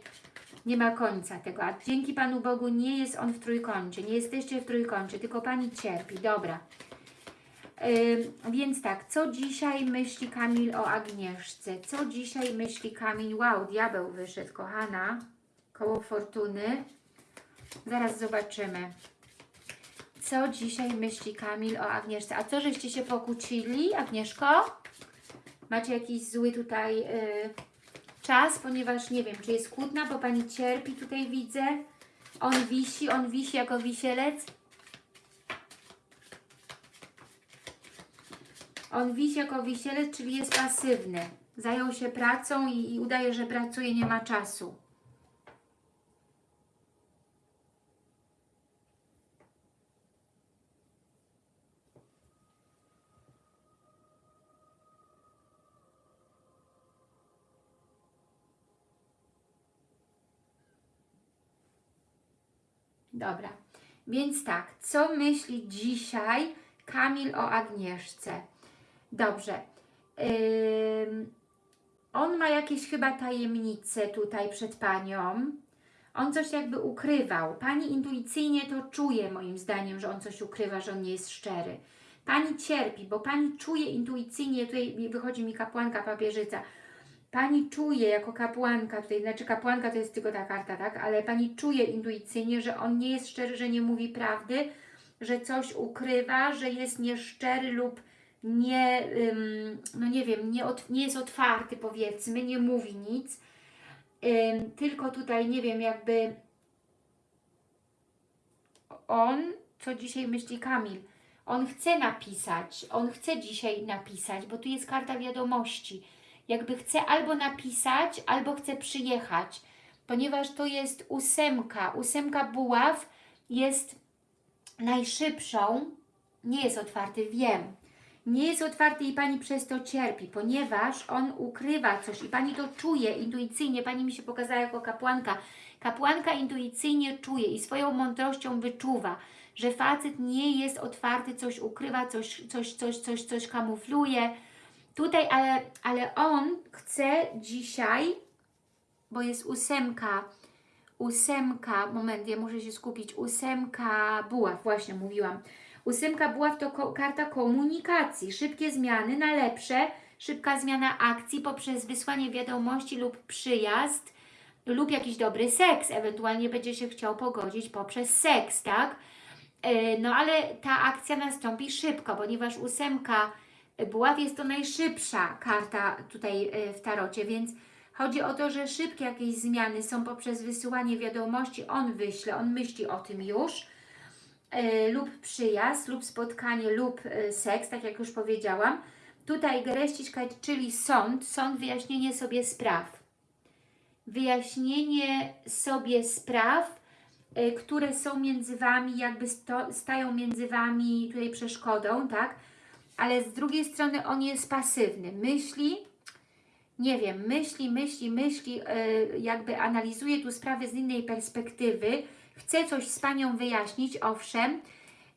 Nie ma końca tego, a dzięki Panu Bogu nie jest on w trójkącie, nie jesteście w trójkącie, tylko Pani cierpi, dobra. Ym, więc tak, co dzisiaj myśli Kamil o Agnieszce? Co dzisiaj myśli Kamil? Wow, diabeł wyszedł, kochana. Koło fortuny. Zaraz zobaczymy. Co dzisiaj myśli Kamil o Agnieszce? A co, żeście się pokłócili, Agnieszko? Macie jakiś zły tutaj y, czas, ponieważ nie wiem, czy jest kłótna, bo Pani cierpi, tutaj widzę. On wisi, on wisi jako wisielec. On wisi jako wisielec, czyli jest pasywny. Zajął się pracą i, i udaje, że pracuje, nie ma czasu. Dobra, więc tak, co myśli dzisiaj Kamil o Agnieszce? Dobrze. Ym, on ma jakieś chyba tajemnice tutaj przed Panią. On coś jakby ukrywał. Pani intuicyjnie to czuje moim zdaniem, że on coś ukrywa, że on nie jest szczery. Pani cierpi, bo Pani czuje intuicyjnie, tutaj wychodzi mi kapłanka papieżyca, Pani czuje jako kapłanka, tutaj, znaczy kapłanka to jest tylko ta karta, tak? Ale Pani czuje intuicyjnie, że on nie jest szczery, że nie mówi prawdy, że coś ukrywa, że jest nieszczery lub nie, ym, no nie wiem, nie, ot, nie jest otwarty powiedzmy, nie mówi nic, ym, tylko tutaj, nie wiem, jakby on, co dzisiaj myśli Kamil, on chce napisać, on chce dzisiaj napisać, bo tu jest karta wiadomości, jakby chce albo napisać, albo chce przyjechać, ponieważ to jest ósemka, ósemka buław jest najszybszą, nie jest otwarty, wiem, nie jest otwarty i Pani przez to cierpi, ponieważ on ukrywa coś i Pani to czuje intuicyjnie, Pani mi się pokazała jako kapłanka, kapłanka intuicyjnie czuje i swoją mądrością wyczuwa, że facet nie jest otwarty, coś ukrywa, coś, coś, coś, coś, coś kamufluje, Tutaj, ale, ale on chce dzisiaj, bo jest ósemka, ósemka, moment, ja muszę się skupić, ósemka buław, właśnie mówiłam. Ósemka buław to ko karta komunikacji, szybkie zmiany na lepsze, szybka zmiana akcji poprzez wysłanie wiadomości lub przyjazd, lub jakiś dobry seks, ewentualnie będzie się chciał pogodzić poprzez seks, tak? Yy, no ale ta akcja nastąpi szybko, ponieważ ósemka Buław jest to najszybsza karta tutaj e, w tarocie, więc chodzi o to, że szybkie jakieś zmiany są poprzez wysyłanie wiadomości, on wyśle, on myśli o tym już, e, lub przyjazd, lub spotkanie, lub e, seks, tak jak już powiedziałam. Tutaj Gereściczkajt, czyli sąd, sąd, wyjaśnienie sobie spraw. Wyjaśnienie sobie spraw, które są między Wami, jakby stają między Wami tutaj przeszkodą, tak? Ale z drugiej strony on jest pasywny. Myśli, nie wiem, myśli, myśli, myśli, yy, jakby analizuje tu sprawę z innej perspektywy, chce coś z Panią wyjaśnić, owszem,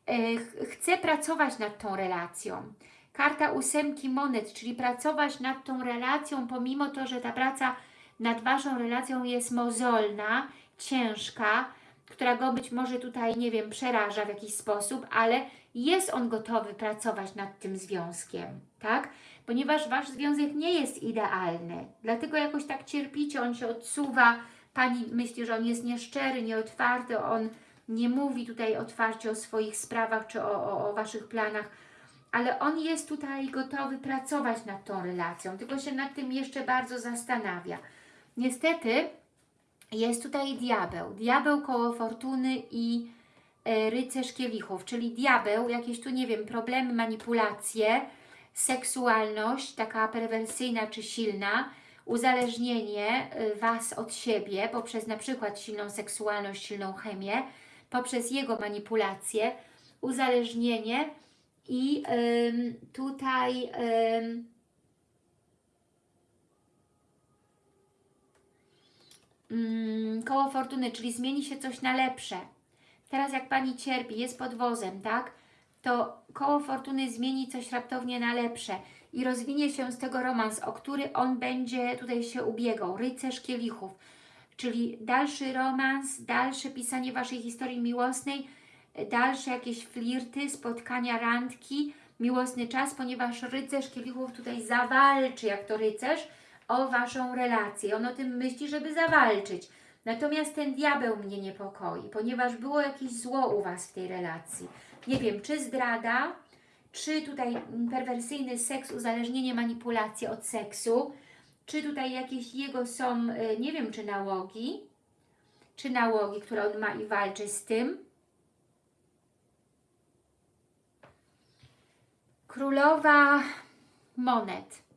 yy, chce pracować nad tą relacją. Karta ósemki monet, czyli pracować nad tą relacją, pomimo to, że ta praca nad Waszą relacją jest mozolna, ciężka, która go być może tutaj, nie wiem, przeraża w jakiś sposób, ale jest on gotowy pracować nad tym związkiem, tak? Ponieważ Wasz związek nie jest idealny, dlatego jakoś tak cierpicie, on się odsuwa, Pani myśli, że on jest nieszczery, nieotwarty, on nie mówi tutaj otwarcie o swoich sprawach czy o, o, o Waszych planach, ale on jest tutaj gotowy pracować nad tą relacją, tylko się nad tym jeszcze bardzo zastanawia. Niestety jest tutaj diabeł, diabeł koło fortuny i E, rycerz kielichów, czyli diabeł, jakieś tu, nie wiem, problemy, manipulacje, seksualność, taka perwersyjna czy silna, uzależnienie e, Was od siebie poprzez na przykład silną seksualność, silną chemię, poprzez jego manipulacje, uzależnienie i tutaj ym, koło fortuny, czyli zmieni się coś na lepsze. Teraz jak Pani cierpi, jest pod wozem, tak? To koło fortuny zmieni coś raptownie na lepsze i rozwinie się z tego romans, o który on będzie tutaj się ubiegał. Rycerz kielichów. Czyli dalszy romans, dalsze pisanie Waszej historii miłosnej, dalsze jakieś flirty, spotkania, randki, miłosny czas, ponieważ rycerz kielichów tutaj zawalczy, jak to rycerz, o Waszą relację. On o tym myśli, żeby zawalczyć. Natomiast ten diabeł mnie niepokoi, ponieważ było jakieś zło u Was w tej relacji. Nie wiem, czy zdrada, czy tutaj perwersyjny seks, uzależnienie, manipulacje od seksu, czy tutaj jakieś jego są, y, nie wiem, czy nałogi, czy nałogi, które on ma i walczy z tym. Królowa monet.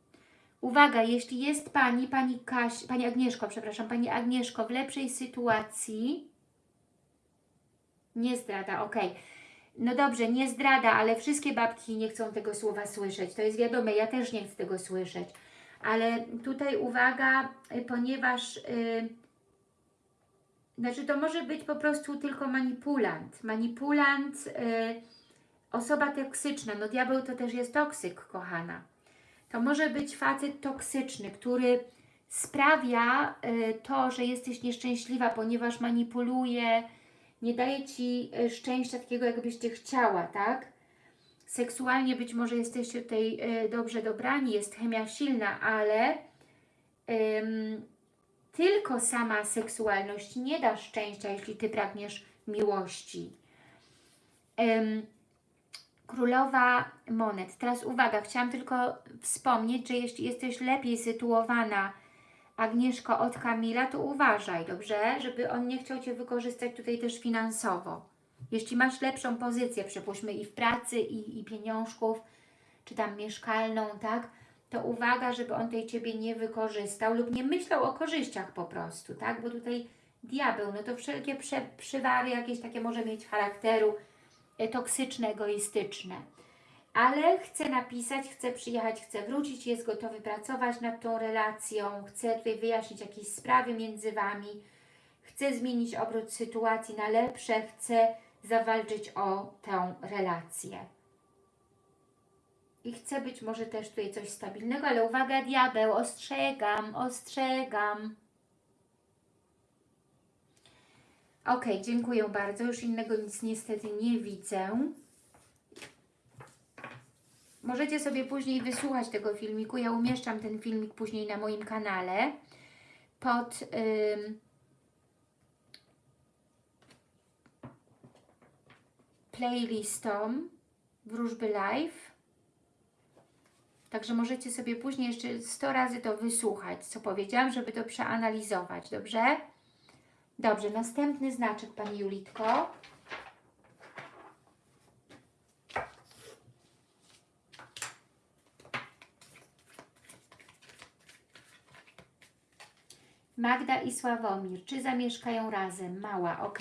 Uwaga, jeśli jest Pani, Pani Kaś, Pani Agnieszko, przepraszam, Pani Agnieszko w lepszej sytuacji, nie zdrada, ok. No dobrze, nie zdrada, ale wszystkie babki nie chcą tego słowa słyszeć. To jest wiadome, ja też nie chcę tego słyszeć. Ale tutaj uwaga, y, ponieważ yy, znaczy to może być po prostu tylko manipulant. Manipulant, yy, osoba toksyczna. No diabeł to też jest toksyk, kochana. To może być facet toksyczny, który sprawia y, to, że jesteś nieszczęśliwa, ponieważ manipuluje, nie daje Ci y, szczęścia takiego, jakbyś Ty chciała, tak? Seksualnie być może jesteście tutaj y, dobrze dobrani, jest chemia silna, ale tylko sama seksualność nie da szczęścia, jeśli Ty pragniesz miłości. Ym, Królowa Monet. Teraz uwaga, chciałam tylko wspomnieć, że jeśli jesteś lepiej sytuowana, Agnieszko, od Kamila, to uważaj, dobrze? Żeby on nie chciał Cię wykorzystać tutaj też finansowo. Jeśli masz lepszą pozycję, przypuśćmy i w pracy, i, i pieniążków, czy tam mieszkalną, tak? To uwaga, żeby on tej Ciebie nie wykorzystał lub nie myślał o korzyściach po prostu, tak? Bo tutaj diabeł, no to wszelkie prze, przywary jakieś takie może mieć charakteru, toksyczne, egoistyczne. Ale chce napisać, chce przyjechać, chce wrócić, jest gotowy pracować nad tą relacją, chce tutaj wyjaśnić jakieś sprawy między Wami, chce zmienić obrót sytuacji na lepsze, chce zawalczyć o tę relację. I chce być może też tutaj coś stabilnego, ale uwaga, diabeł, ostrzegam, ostrzegam. Ok, dziękuję bardzo. Już innego nic niestety nie widzę. Możecie sobie później wysłuchać tego filmiku. Ja umieszczam ten filmik później na moim kanale pod ym, playlistą Wróżby Live. Także możecie sobie później jeszcze 100 razy to wysłuchać, co powiedziałam, żeby to przeanalizować, dobrze? Dobrze, następny znaczek Pani Julitko. Magda i Sławomir, czy zamieszkają razem? Mała, ok.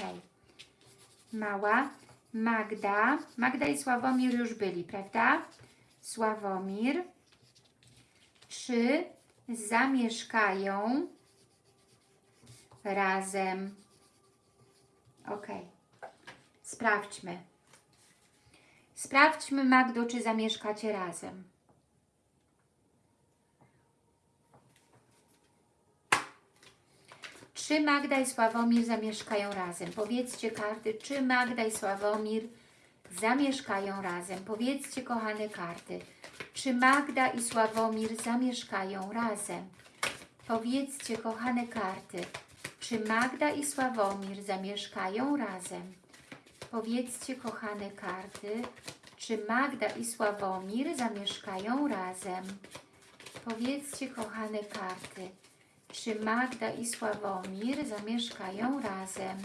Mała, Magda. Magda i Sławomir już byli, prawda? Sławomir. Czy zamieszkają razem? Ok. Sprawdźmy. Sprawdźmy, Magdo, czy zamieszkacie razem. Czy Magda i Sławomir zamieszkają razem? Powiedzcie karty, czy Magda i Sławomir zamieszkają razem? Powiedzcie, kochane karty, czy Magda i Sławomir zamieszkają razem? Powiedzcie, kochane karty, czy Magda i Sławomir zamieszkają razem? Powiedzcie, kochane karty, czy Magda i Sławomir zamieszkają razem? Powiedzcie, kochane karty, czy Magda i Sławomir zamieszkają razem?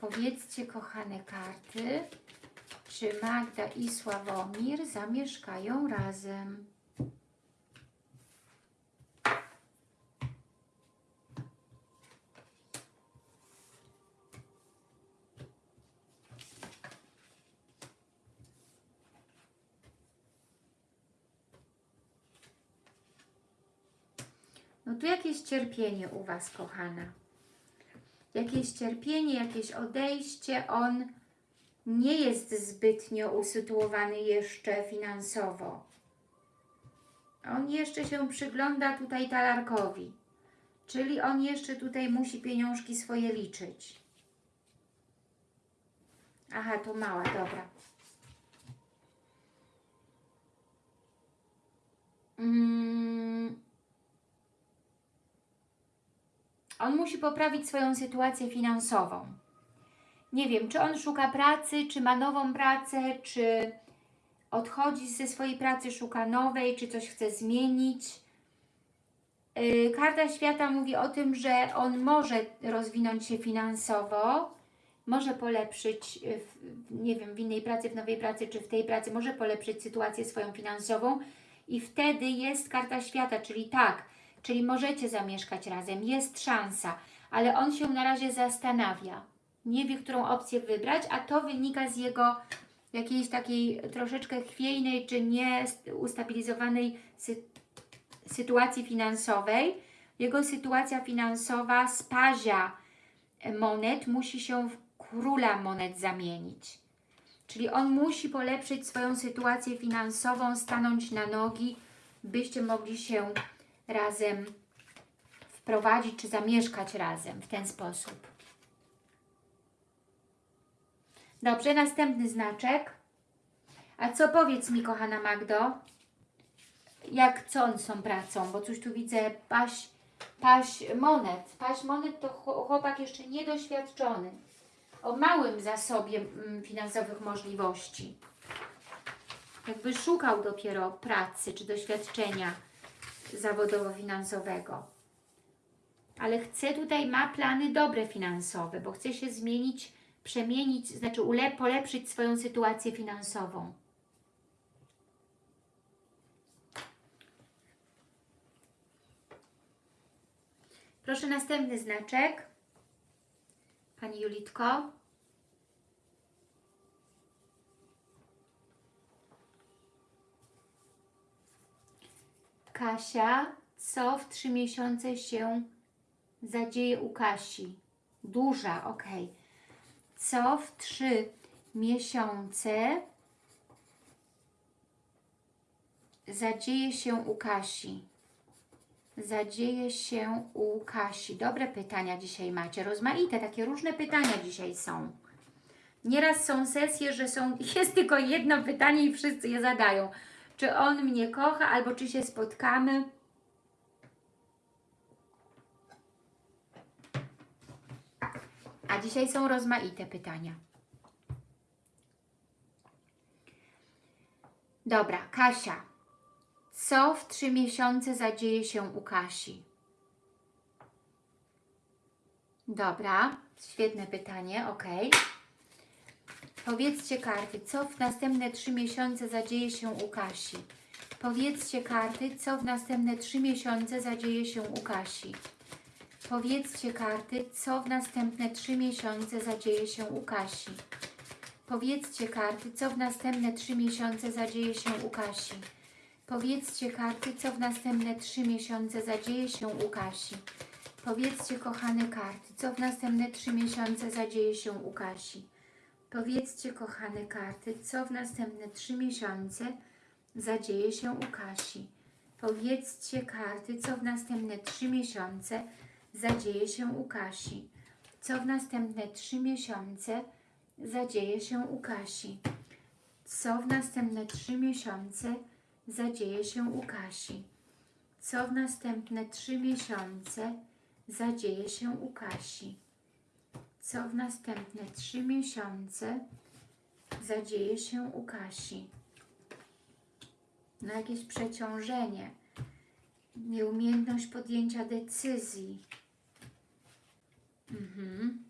Powiedzcie, kochane karty, czy Magda i Sławomir zamieszkają razem? No tu jakieś cierpienie u Was, kochana. Jakieś cierpienie, jakieś odejście. On nie jest zbytnio usytuowany jeszcze finansowo. On jeszcze się przygląda tutaj talarkowi. Czyli on jeszcze tutaj musi pieniążki swoje liczyć. Aha, to mała, dobra. Mm. On musi poprawić swoją sytuację finansową. Nie wiem, czy on szuka pracy, czy ma nową pracę, czy odchodzi ze swojej pracy, szuka nowej, czy coś chce zmienić. Yy, Karta świata mówi o tym, że on może rozwinąć się finansowo, może polepszyć, w- nie wiem, w innej pracy, w nowej pracy, czy w tej pracy, może polepszyć sytuację swoją finansową i wtedy jest karta świata, czyli tak, czyli możecie zamieszkać razem, jest szansa, ale on się na razie zastanawia. Nie wie, którą opcję wybrać, a to wynika z jego jakiejś takiej troszeczkę chwiejnej, czy nie ustabilizowanej sy sytuacji finansowej. Jego sytuacja finansowa z pazia monet musi się w króla monet zamienić. Czyli on musi polepszyć swoją sytuację finansową, stanąć na nogi, byście mogli się razem wprowadzić, czy zamieszkać razem w ten sposób. Dobrze, następny znaczek. A co powiedz mi, kochana Magdo? Jak, co on tą pracą? Bo coś tu widzę, paś, paś monet. Paś monet to chło- chłopak jeszcze niedoświadczony. O małym zasobie mm, finansowych możliwości. Jakby szukał dopiero pracy czy doświadczenia zawodowo-finansowego. Ale chce tutaj, ma plany dobre finansowe, bo chce się zmienić, przemienić, znaczy ule, polepszyć swoją sytuację finansową. Proszę następny znaczek. Pani Julitko. Kasia, co w trzy miesiące się zadzieje u Kasi? Duża, ok. Co w trzy miesiące zadzieje się u Kasi? Zadzieje się u Kasi. Dobre pytania dzisiaj macie. Rozmaite, takie różne pytania dzisiaj są. Nieraz są sesje, że są, jest tylko jedno pytanie i wszyscy je zadają. Czy on mnie kocha, albo czy się spotkamy? A dzisiaj są rozmaite pytania. Dobra, Kasia. Co w trzy miesiące zadzieje się u Kasi? Dobra, świetne pytanie, ok. Powiedzcie karty, co w następne trzy miesiące zadzieje się u Kasi? Powiedzcie karty, co w następne trzy miesiące zadzieje się u Kasi? Powiedzcie karty, co w następne trzy miesiące zadzieje się u Kasi? Powiedzcie karty, co w następne trzy miesiące zadzieje się u Kasi? Powiedzcie karty, co w następne trzy miesiące zadzieje się u Kasi. Powiedzcie, kochane karty, co w następne trzy miesiące zadzieje się u Kasi. Powiedzcie, kochane karty, co w następne trzy miesiące zadzieje się u Kasi. Powiedzcie karty, co w następne trzy miesiące zadzieje się u Kasi. Co w następne trzy miesiące zadzieje się u Kasi. Co w następne trzy miesiące zadzieje się u Kasi. Co w następne trzy miesiące zadzieje się u Kasi. Co w następne trzy miesiące zadzieje się u Kasi. Na jakieś przeciążenie, nieumiejętność podjęcia decyzji. Mhm.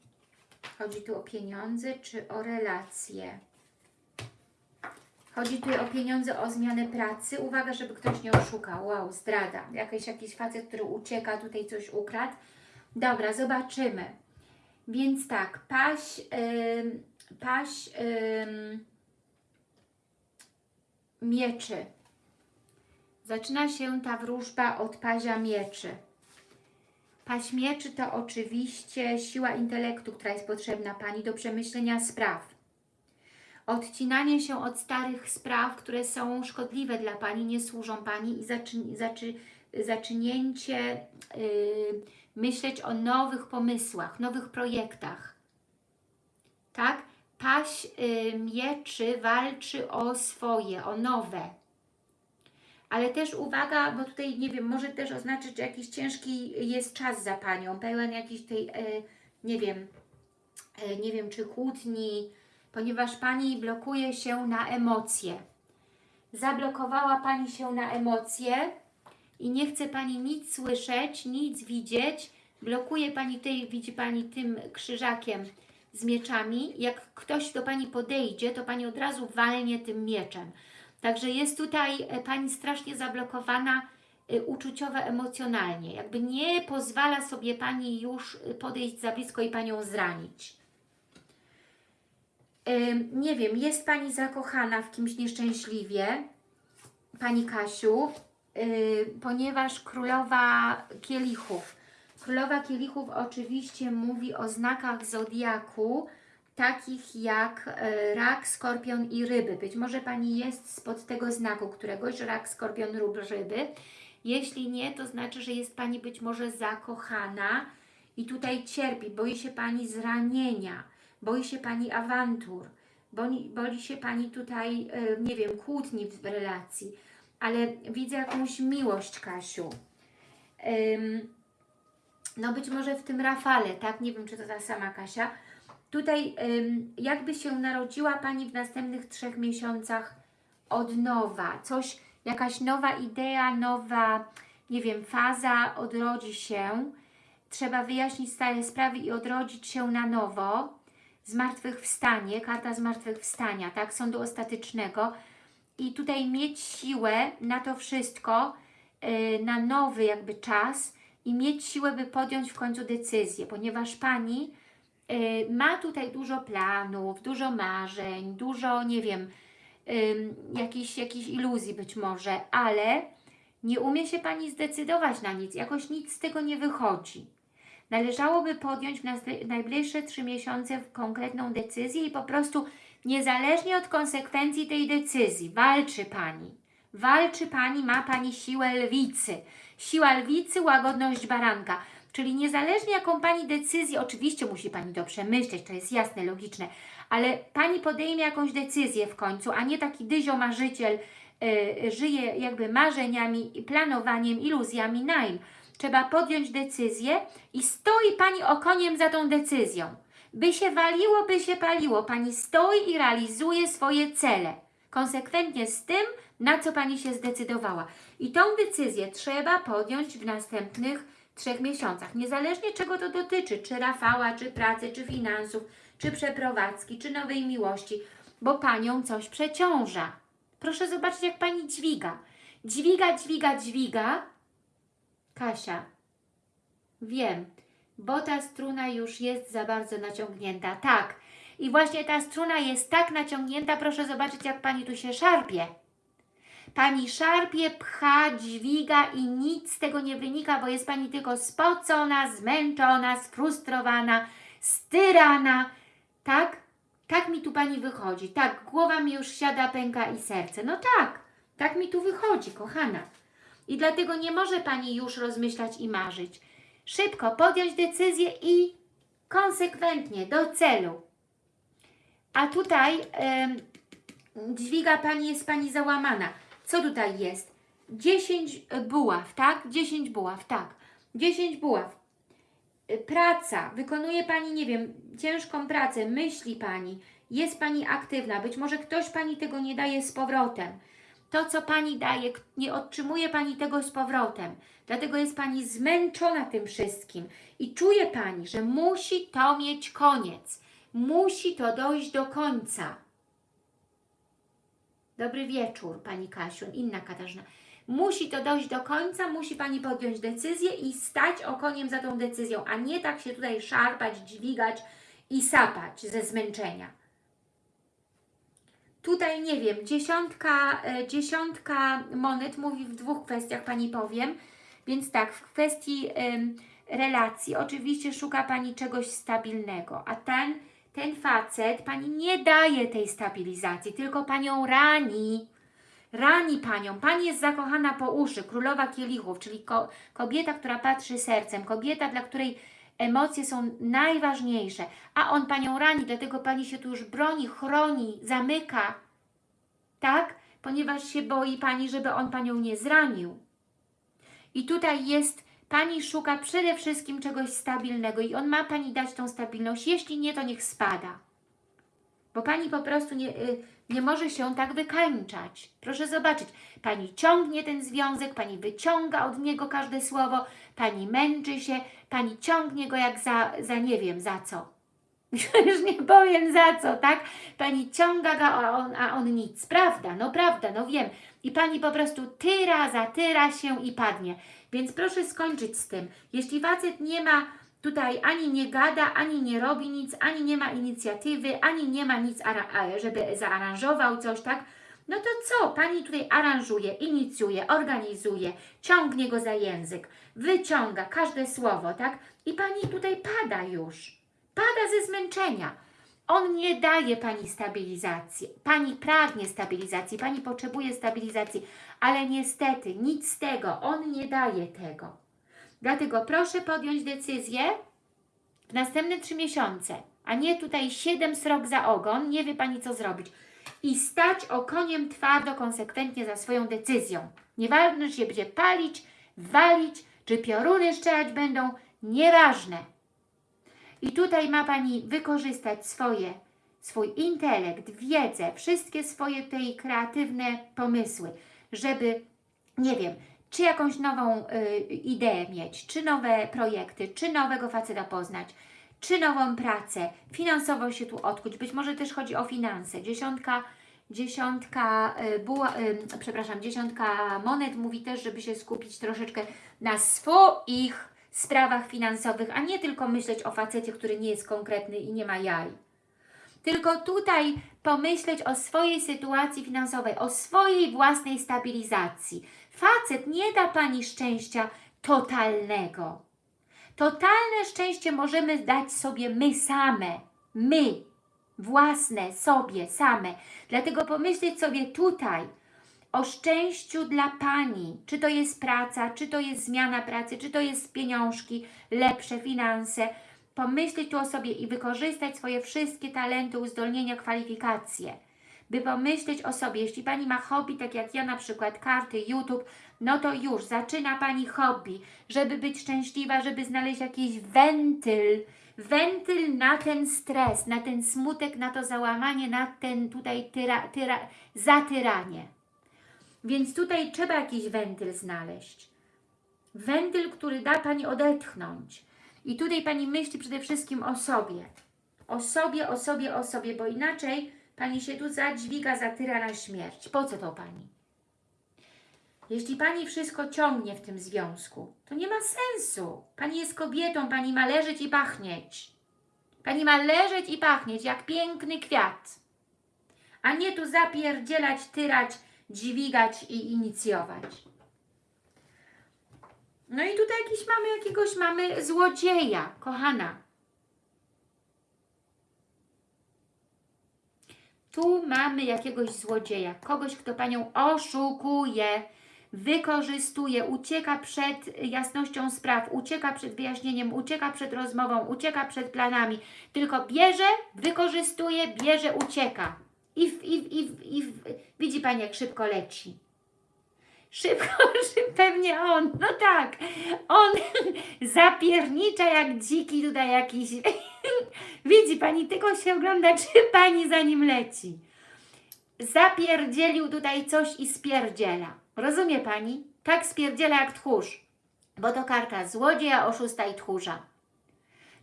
Chodzi tu o pieniądze czy o relacje? Chodzi tu o pieniądze, o zmianę pracy. Uwaga, żeby ktoś nie oszukał. Wow, zdrada. Jakiś, jakiś facet, który ucieka, tutaj coś ukradł. Dobra, zobaczymy. Więc tak, paś, ym, paś ym, mieczy. Zaczyna się ta wróżba od pazia mieczy. Paś mieczy to oczywiście siła intelektu, która jest potrzebna Pani do przemyślenia spraw. Odcinanie się od starych spraw, które są szkodliwe dla Pani, nie służą Pani i zaczy, zaczy, zacznięcie y, myśleć o nowych pomysłach, nowych projektach. Tak? Paś y, mieczy walczy o swoje, o nowe. Ale też uwaga, bo tutaj, nie wiem, może też oznaczyć, że jakiś ciężki jest czas za Panią, pełen jakiś tej, y, nie wiem, y, nie wiem, czy kłótni, ponieważ Pani blokuje się na emocje. Zablokowała Pani się na emocje i nie chce Pani nic słyszeć, nic widzieć. Blokuje Pani tej, widzi Pani tym krzyżakiem z mieczami. Jak ktoś do Pani podejdzie, to Pani od razu walnie tym mieczem. Także jest tutaj e, Pani strasznie zablokowana e, uczuciowo, emocjonalnie. Jakby nie pozwala sobie Pani już e, podejść za blisko i Panią zranić. Nie wiem, jest Pani zakochana w kimś nieszczęśliwie, Pani Kasiu, ponieważ Królowa Kielichów. Królowa Kielichów oczywiście mówi o znakach Zodiaku, takich jak yy, rak, skorpion i ryby. Być może Pani jest spod tego znaku któregoś, rak, skorpion lub ryby. Jeśli nie, to znaczy, że jest Pani być może zakochana i tutaj cierpi, boi się Pani zranienia, boi się Pani awantur, boi, boi się Pani tutaj, e, nie wiem, kłótni w relacji, ale widzę jakąś miłość, Kasiu. No być może w tym Rafale, tak? Nie wiem, czy to ta sama Kasia. Tutaj jakby się narodziła Pani w następnych trzech miesiącach od nowa. Coś, jakaś nowa idea, nowa, nie wiem, faza odrodzi się. Trzeba wyjaśnić stare sprawy i odrodzić się na nowo zmartwychwstanie, karta zmartwychwstania, tak, sądu ostatecznego i tutaj mieć siłę na to wszystko, yy, na nowy jakby czas i mieć siłę, by podjąć w końcu decyzję, ponieważ Pani yy, ma tutaj dużo planów, dużo marzeń, dużo, nie wiem, yy, jakichś, jakichś iluzji być może, ale nie umie się Pani zdecydować na nic, jakoś nic z tego nie wychodzi. Należałoby podjąć w najbliższe trzy miesiące konkretną decyzję i po prostu niezależnie od konsekwencji tej decyzji walczy Pani. Walczy Pani, ma Pani siłę lwicy. Siła lwicy, łagodność baranka. Czyli niezależnie jaką Pani decyzję, oczywiście musi Pani to przemyśleć, to jest jasne, logiczne, ale Pani podejmie jakąś decyzję w końcu, a nie taki dyzio marzyciel yy, żyje jakby marzeniami, planowaniem, iluzjami naim. Trzeba podjąć decyzję i stoi Pani okoniem za tą decyzją. By się waliło, by się paliło. Pani stoi i realizuje swoje cele. Konsekwentnie z tym, na co Pani się zdecydowała. I tą decyzję trzeba podjąć w następnych trzech miesiącach. Niezależnie czego to dotyczy, czy Rafała, czy pracy, czy finansów, czy przeprowadzki, czy nowej miłości, bo Panią coś przeciąża. Proszę zobaczyć, jak Pani dźwiga. Dźwiga, dźwiga, dźwiga. Kasia, wiem, bo ta struna już jest za bardzo naciągnięta. Tak. I właśnie ta struna jest tak naciągnięta, proszę zobaczyć, jak Pani tu się szarpie. Pani szarpie, pcha, dźwiga i nic z tego nie wynika, bo jest Pani tylko spocona, zmęczona, sfrustrowana, styrana. Tak? Tak mi tu Pani wychodzi. Tak, głowa mi już siada, pęka i serce. No tak, tak mi tu wychodzi, kochana. I dlatego nie może Pani już rozmyślać i marzyć. Szybko podjąć decyzję i konsekwentnie, do celu. A tutaj em, dźwiga Pani, jest Pani załamana. Co tutaj jest? 10 buław, tak? 10 buław, tak. 10 buław. Praca. Wykonuje Pani, nie wiem, ciężką pracę, myśli Pani, jest Pani aktywna. Być może ktoś Pani tego nie daje z powrotem. To, co Pani daje, nie otrzymuje Pani tego z powrotem. Dlatego jest Pani zmęczona tym wszystkim i czuje Pani, że musi to mieć koniec. Musi to dojść do końca. Dobry wieczór, Pani Kasiu, inna Katarzyna. Musi to dojść do końca, musi Pani podjąć decyzję i stać okoniem za tą decyzją, a nie tak się tutaj szarpać, dźwigać i sapać ze zmęczenia. Tutaj nie wiem, dziesiątka, e, dziesiątka monet mówi w dwóch kwestiach, Pani powiem. Więc tak, w kwestii relacji oczywiście szuka Pani czegoś stabilnego, a ten, ten facet Pani nie daje tej stabilizacji, tylko Panią rani. rani Panią. Pani jest zakochana po uszy, królowa kielichów, czyli ko kobieta, która patrzy sercem, kobieta, dla której emocje są najważniejsze, a on Panią rani, dlatego Pani się tu już broni, chroni, zamyka, tak? Ponieważ się boi Pani, żeby on Panią nie zranił. I tutaj jest, Pani szuka przede wszystkim czegoś stabilnego i on ma Pani dać tą stabilność, jeśli nie, to niech spada. Bo Pani po prostu nie, y, nie może się tak wykańczać. Proszę zobaczyć, Pani ciągnie ten związek, Pani wyciąga od niego każde słowo, Pani męczy się, Pani ciągnie go jak za, za nie wiem za co. Już nie powiem za co, tak? Pani ciąga go, a on, a on nic. Prawda, no prawda, no wiem. I Pani po prostu tyra, zatyra się i padnie. Więc proszę skończyć z tym. Jeśli facet nie ma tutaj ani nie gada, ani nie robi nic, ani nie ma inicjatywy, ani nie ma nic, żeby zaaranżował coś, tak? No to co? Pani tutaj aranżuje, inicjuje, organizuje, ciągnie go za język, wyciąga każde słowo, tak? I Pani tutaj pada już. Pada ze zmęczenia. On nie daje Pani stabilizacji. Pani pragnie stabilizacji, Pani potrzebuje stabilizacji, ale niestety nic z tego, On nie daje tego. Dlatego proszę podjąć decyzję w następne trzy miesiące, a nie tutaj siedem srok za ogon, nie wie Pani co zrobić. I stać okoniem twardo, konsekwentnie za swoją decyzją. Nieważne, czy się będzie palić, walić, czy pioruny strzelać będą, nieważne. I tutaj ma Pani wykorzystać swoje, swój intelekt, wiedzę, wszystkie swoje tej kreatywne pomysły, żeby, nie wiem, czy jakąś nową y, ideę mieć, czy nowe projekty, czy nowego faceta poznać, czy nową pracę, finansowo się tu odkuć, być może też chodzi o finanse. Dziesiątka, dziesiątka, y, buła, y, przepraszam, dziesiątka monet mówi też, żeby się skupić troszeczkę na swoich sprawach finansowych, a nie tylko myśleć o facecie, który nie jest konkretny i nie ma jaj. Tylko tutaj pomyśleć o swojej sytuacji finansowej, o swojej własnej stabilizacji. Facet nie da Pani szczęścia totalnego. Totalne szczęście możemy dać sobie my same. My. Własne, sobie, same. Dlatego pomyśleć sobie tutaj o szczęściu dla Pani. Czy to jest praca, czy to jest zmiana pracy, czy to jest pieniążki, lepsze finanse. Pomyśleć tu o sobie i wykorzystać swoje wszystkie talenty, uzdolnienia, kwalifikacje. By pomyśleć o sobie, jeśli Pani ma hobby, tak jak ja na przykład, karty, YouTube, no to już zaczyna Pani hobby, żeby być szczęśliwa, żeby znaleźć jakiś wentyl, wentyl na ten stres, na ten smutek, na to załamanie, na ten tutaj tyra, tyra, zatyranie. Więc tutaj trzeba jakiś wentyl znaleźć. Wentyl, który da Pani odetchnąć. I tutaj Pani myśli przede wszystkim o sobie. O sobie, o sobie, o sobie, bo inaczej Pani się tu zadźwiga, zatyra na śmierć. Po co to Pani? Jeśli Pani wszystko ciągnie w tym związku, to nie ma sensu. Pani jest kobietą, Pani ma leżeć i pachnieć. Pani ma leżeć i pachnieć jak piękny kwiat. A nie tu zapierdzielać, tyrać, dźwigać i inicjować. No i tutaj jakiś mamy, jakiegoś mamy złodzieja, kochana. Tu mamy jakiegoś złodzieja, kogoś, kto Panią oszukuje, wykorzystuje, ucieka przed jasnością spraw, ucieka przed wyjaśnieniem, ucieka przed rozmową, ucieka przed planami. Tylko bierze, wykorzystuje, bierze, ucieka. I, w, i, w, i, w, i widzi Pani, jak szybko leci. Szybko, szybko, pewnie on, no tak, on zapiernicza jak dziki tutaj jakiś. Widzi Pani, tylko się ogląda, czy Pani za nim leci. Zapierdzielił tutaj coś i spierdziela. Rozumie Pani? Tak spierdziela jak tchórz, bo to karta złodzieja, oszusta i tchórza.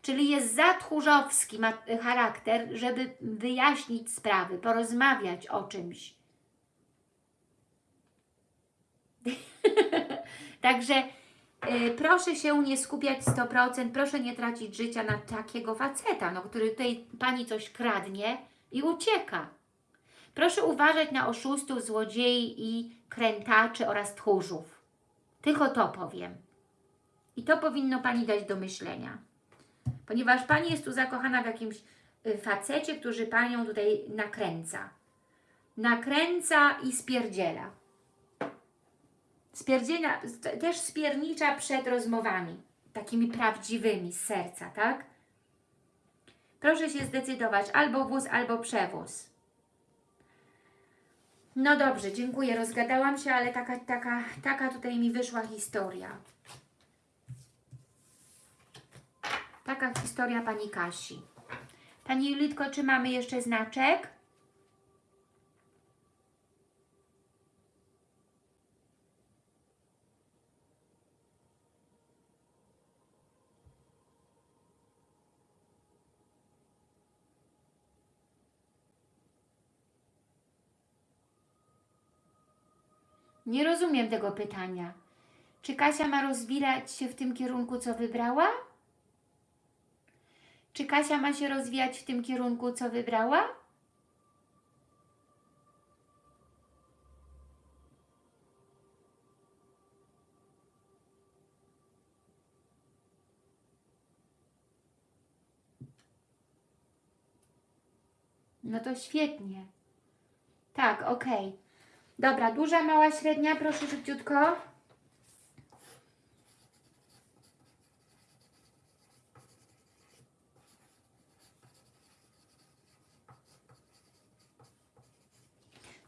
Czyli jest za tchórzowski ma charakter, żeby wyjaśnić sprawy, porozmawiać o czymś. Także y, proszę się nie skupiać 100%, proszę nie tracić życia na takiego faceta, no, który tutaj Pani coś kradnie i ucieka. Proszę uważać na oszustów, złodziei i krętaczy oraz tchórzów. Tylko to powiem. I to powinno Pani dać do myślenia. Ponieważ Pani jest tu zakochana w jakimś y, facecie, który Panią tutaj nakręca. Nakręca i spierdziela. Spierdzielna, też spiernicza przed rozmowami, takimi prawdziwymi z serca, tak? Proszę się zdecydować, albo wóz, albo przewóz. No dobrze, dziękuję, rozgadałam się, ale taka, taka, taka tutaj mi wyszła historia. Taka historia Pani Kasi. Pani Julitko, czy mamy jeszcze znaczek? Nie rozumiem tego pytania. Czy Kasia ma rozwijać się w tym kierunku, co wybrała? Czy Kasia ma się rozwijać w tym kierunku, co wybrała? No to świetnie. Tak, okej. Dobra, duża, mała, średnia, proszę szybciutko.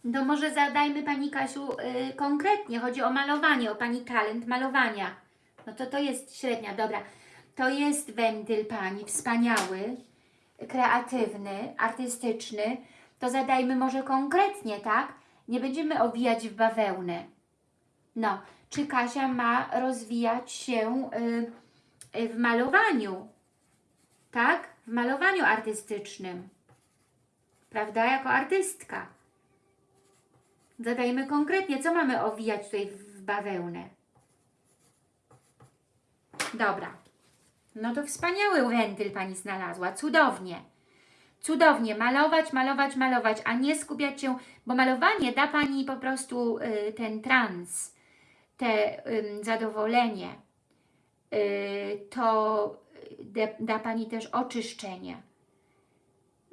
No może zadajmy Pani Kasiu y, konkretnie, chodzi o malowanie, o Pani talent malowania. No to to jest średnia, dobra. To jest wentyl Pani, wspaniały, kreatywny, artystyczny. To zadajmy może konkretnie, tak? Nie będziemy owijać w bawełnę. No, czy Kasia ma rozwijać się y, y, w malowaniu? Tak? W malowaniu artystycznym. Prawda? Jako artystka. Zadajmy konkretnie, co mamy owijać tutaj w bawełnę. Dobra. No to wspaniały wentyl Pani znalazła. Cudownie. Cudownie. Malować, malować, malować, a nie skupiać się, bo malowanie da Pani po prostu y, ten trans, te y, zadowolenie. Y, to da, da Pani też oczyszczenie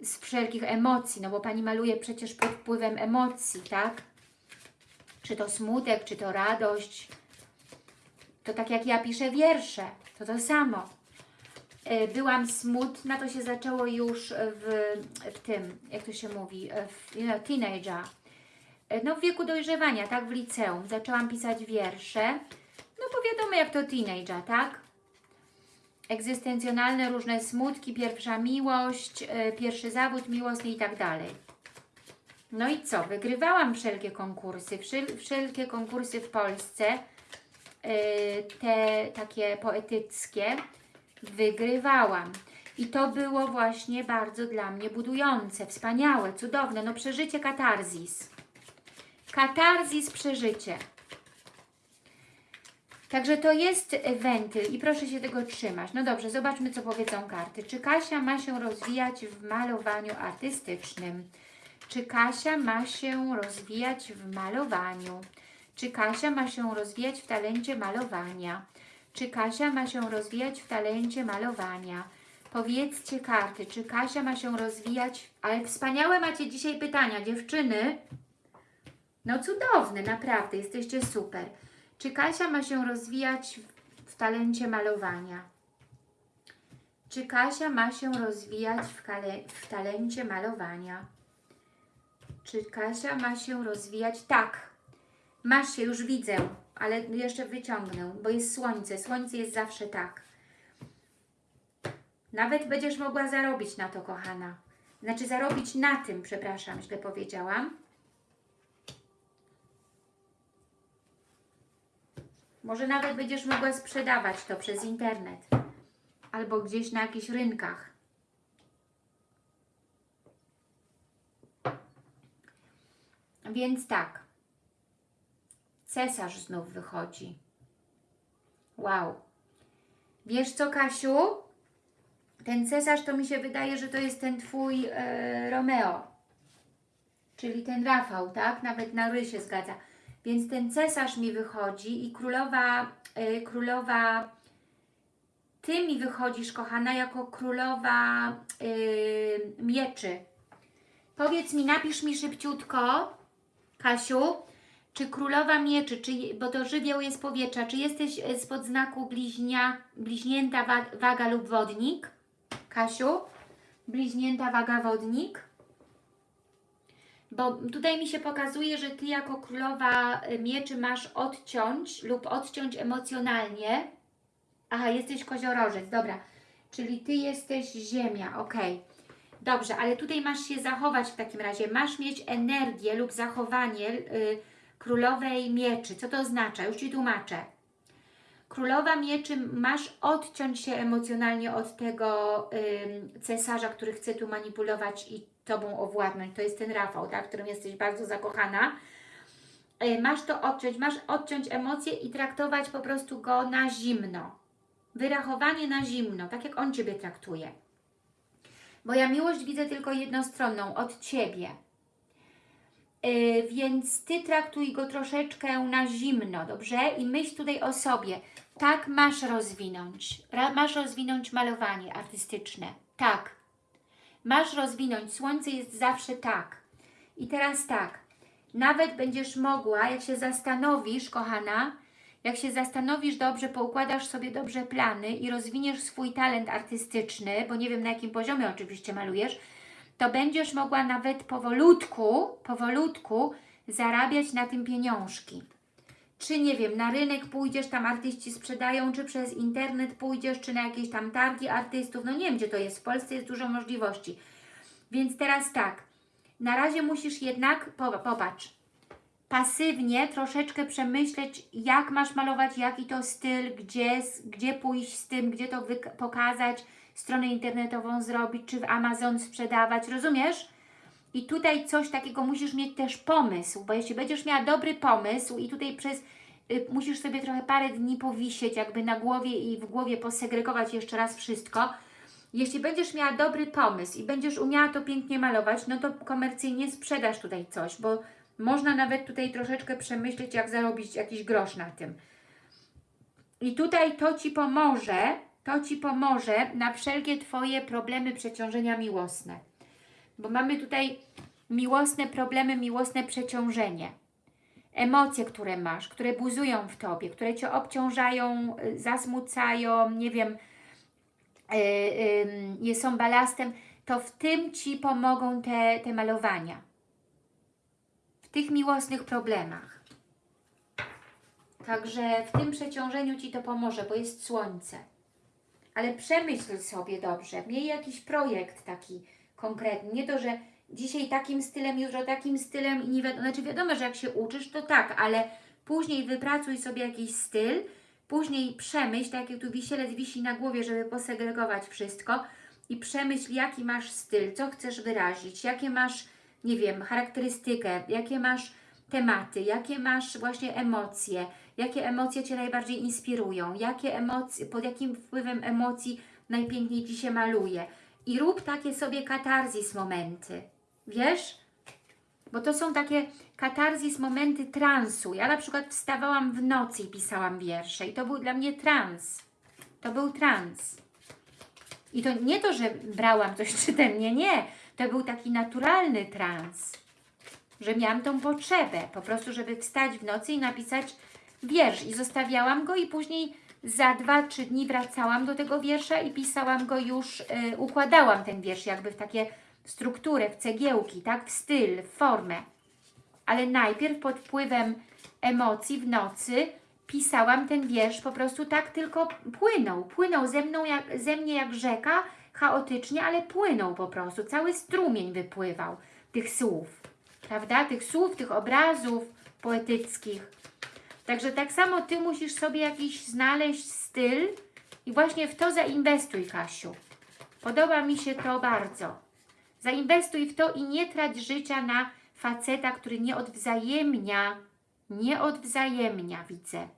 z wszelkich emocji, no bo Pani maluje przecież pod wpływem emocji, tak? Czy to smutek, czy to radość. To tak jak ja piszę wiersze, to to samo. E, Byłam smutna, to się zaczęło już w, w tym, jak to się mówi, w no, teenager. E, No w wieku dojrzewania, tak, w liceum. Zaczęłam pisać wiersze. No bo wiadomo jak to teenager, tak? Egzystencjonalne różne smutki, pierwsza miłość, e, pierwszy zawód miłosny i tak dalej. No i co? Wygrywałam wszelkie konkursy, wszel wszelkie konkursy w Polsce, te takie poetyckie, wygrywałam. I to było właśnie bardzo dla mnie budujące, wspaniałe, cudowne, no przeżycie katarzis. Katarzis, przeżycie. Także to jest wentyl i proszę się tego trzymać. No dobrze, zobaczmy co powiedzą karty. Czy Kasia ma się rozwijać w malowaniu artystycznym? Czy Kasia ma się rozwijać w malowaniu? Czy Kasia ma się rozwijać w talencie malowania? Czy Kasia ma się rozwijać w talencie malowania? Powiedzcie karty, czy Kasia ma się rozwijać... Ale wspaniałe macie dzisiaj pytania, dziewczyny. No cudowne, naprawdę, jesteście super. Czy Kasia ma się rozwijać w, talencie malowania? Czy Kasia ma się rozwijać w, w talencie malowania? Czy Kasia ma się rozwijać? Tak. Masz się, już widzę, ale jeszcze wyciągnę, bo jest słońce. Słońce jest zawsze tak. Nawet będziesz mogła zarobić na to, kochana. Znaczy zarobić na tym, przepraszam, źle powiedziałam. Może nawet będziesz mogła sprzedawać to przez internet. Albo gdzieś na jakichś rynkach. Więc tak. Cesarz znów wychodzi. Wow. Wiesz co, Kasiu? Ten cesarz to mi się wydaje, że to jest ten Twój e, Romeo. Czyli ten Rafał, tak? Nawet na ry się zgadza. Więc ten cesarz mi wychodzi i królowa, e, królowa, Ty mi wychodzisz, kochana, jako królowa e, mieczy. Powiedz mi, napisz mi szybciutko, Kasiu, Czy królowa mieczy, czy, bo to żywioł jest powietrza, czy jesteś e, spod znaku bliźnia, bliźnięta wa, waga lub wodnik? Kasiu? Bliźnięta waga wodnik? Bo tutaj mi się pokazuje, że Ty jako królowa e, mieczy masz odciąć lub odciąć emocjonalnie. Aha, jesteś koziorożec, dobra. Czyli Ty jesteś ziemia, ok. Dobrze, ale tutaj masz się zachować w takim razie. Masz mieć energię lub zachowanie y, królowej mieczy. Co to oznacza? Już Ci tłumaczę. Królowa mieczy, masz odciąć się emocjonalnie od tego cesarza, który chce tu manipulować i Tobą owładnąć. To jest ten Rafał, tak, w którym jesteś bardzo zakochana. Y, masz to odciąć, masz odciąć emocje i traktować po prostu go na zimno. Wyrachowanie na zimno, tak jak on Ciebie traktuje. Bo ja miłość widzę tylko jednostronną, od Ciebie. Yy, więc Ty traktuj go troszeczkę na zimno, dobrze? I myśl tutaj o sobie. Tak masz rozwinąć. Ra masz rozwinąć malowanie artystyczne. Tak. Masz rozwinąć. Słońce jest zawsze tak. I teraz tak. Nawet będziesz mogła, jak się zastanowisz, kochana, jak się zastanowisz dobrze, poukładasz sobie dobrze plany i rozwiniesz swój talent artystyczny, bo nie wiem na jakim poziomie oczywiście malujesz, to będziesz mogła nawet powolutku, powolutku zarabiać na tym pieniążki. Czy nie wiem, na rynek pójdziesz, tam artyści sprzedają, czy przez internet pójdziesz, czy na jakieś tam targi artystów, no nie wiem gdzie to jest, w Polsce jest dużo możliwości. Więc teraz tak, na razie musisz jednak, popatrz, pasywnie troszeczkę przemyśleć, jak masz malować, jaki to styl, gdzie, gdzie pójść z tym, gdzie to pokazać, stronę internetową zrobić, czy w Amazon sprzedawać, rozumiesz? I tutaj coś takiego musisz mieć też pomysł, bo jeśli będziesz miała dobry pomysł i tutaj przez y, musisz sobie trochę parę dni powisieć jakby na głowie i w głowie posegregować jeszcze raz wszystko. Jeśli będziesz miała dobry pomysł i będziesz umiała to pięknie malować, no to komercyjnie sprzedasz tutaj coś, bo można nawet tutaj troszeczkę przemyśleć, jak zarobić jakiś grosz na tym. I tutaj to Ci pomoże, to Ci pomoże na wszelkie Twoje problemy przeciążenia miłosne. Bo mamy tutaj miłosne problemy, miłosne przeciążenie. Emocje, które masz, które buzują w Tobie, które Cię obciążają, y, zasmucają, nie wiem, yy, yy, są balastem, to w tym Ci pomogą te, te malowania. W tych miłosnych problemach. Także w tym przeciążeniu Ci to pomoże, bo jest słońce ale przemyśl sobie dobrze, miej jakiś projekt taki konkretny, nie to, że dzisiaj takim stylem, jutro takim stylem i nie wiadomo, znaczy wiadomo, że jak się uczysz, to tak, ale później wypracuj sobie jakiś styl, później przemyśl, tak jak tu wisielec wisi na głowie, żeby posegregować wszystko i przemyśl, jaki masz styl, co chcesz wyrazić, jakie masz, nie wiem, charakterystykę, jakie masz tematy, jakie masz właśnie emocje, jakie emocje Cię najbardziej inspirują, jakie emocje, pod jakim wpływem emocji najpiękniej Ci się maluje. I rób takie sobie katarzis momenty. Wiesz? Bo to są takie katarzis momenty transu. Ja na przykład wstawałam w nocy i pisałam wiersze i to był dla mnie trans. To był trans. I to nie to, że brałam coś czytem, nie, nie. To był taki naturalny trans. Że miałam tą potrzebę, po prostu, żeby wstać w nocy i napisać wiersz. I zostawiałam go i później za dwa, trzy dni wracałam do tego wiersza i pisałam go już, y, układałam ten wiersz jakby w takie strukturę, w cegiełki, tak, w styl, w formę. Ale najpierw pod wpływem emocji w nocy pisałam ten wiersz, po prostu tak tylko płynął, płynął ze, mną jak, ze mnie jak rzeka, chaotycznie, ale płynął po prostu, cały strumień wypływał tych słów, prawda, tych słów, tych obrazów poetyckich. Także tak samo Ty musisz sobie jakiś znaleźć styl i właśnie w to zainwestuj, Kasiu. Podoba mi się to bardzo. Zainwestuj w to i nie trać życia na faceta, który nie odwzajemnia, nie odwzajemnia, widzę.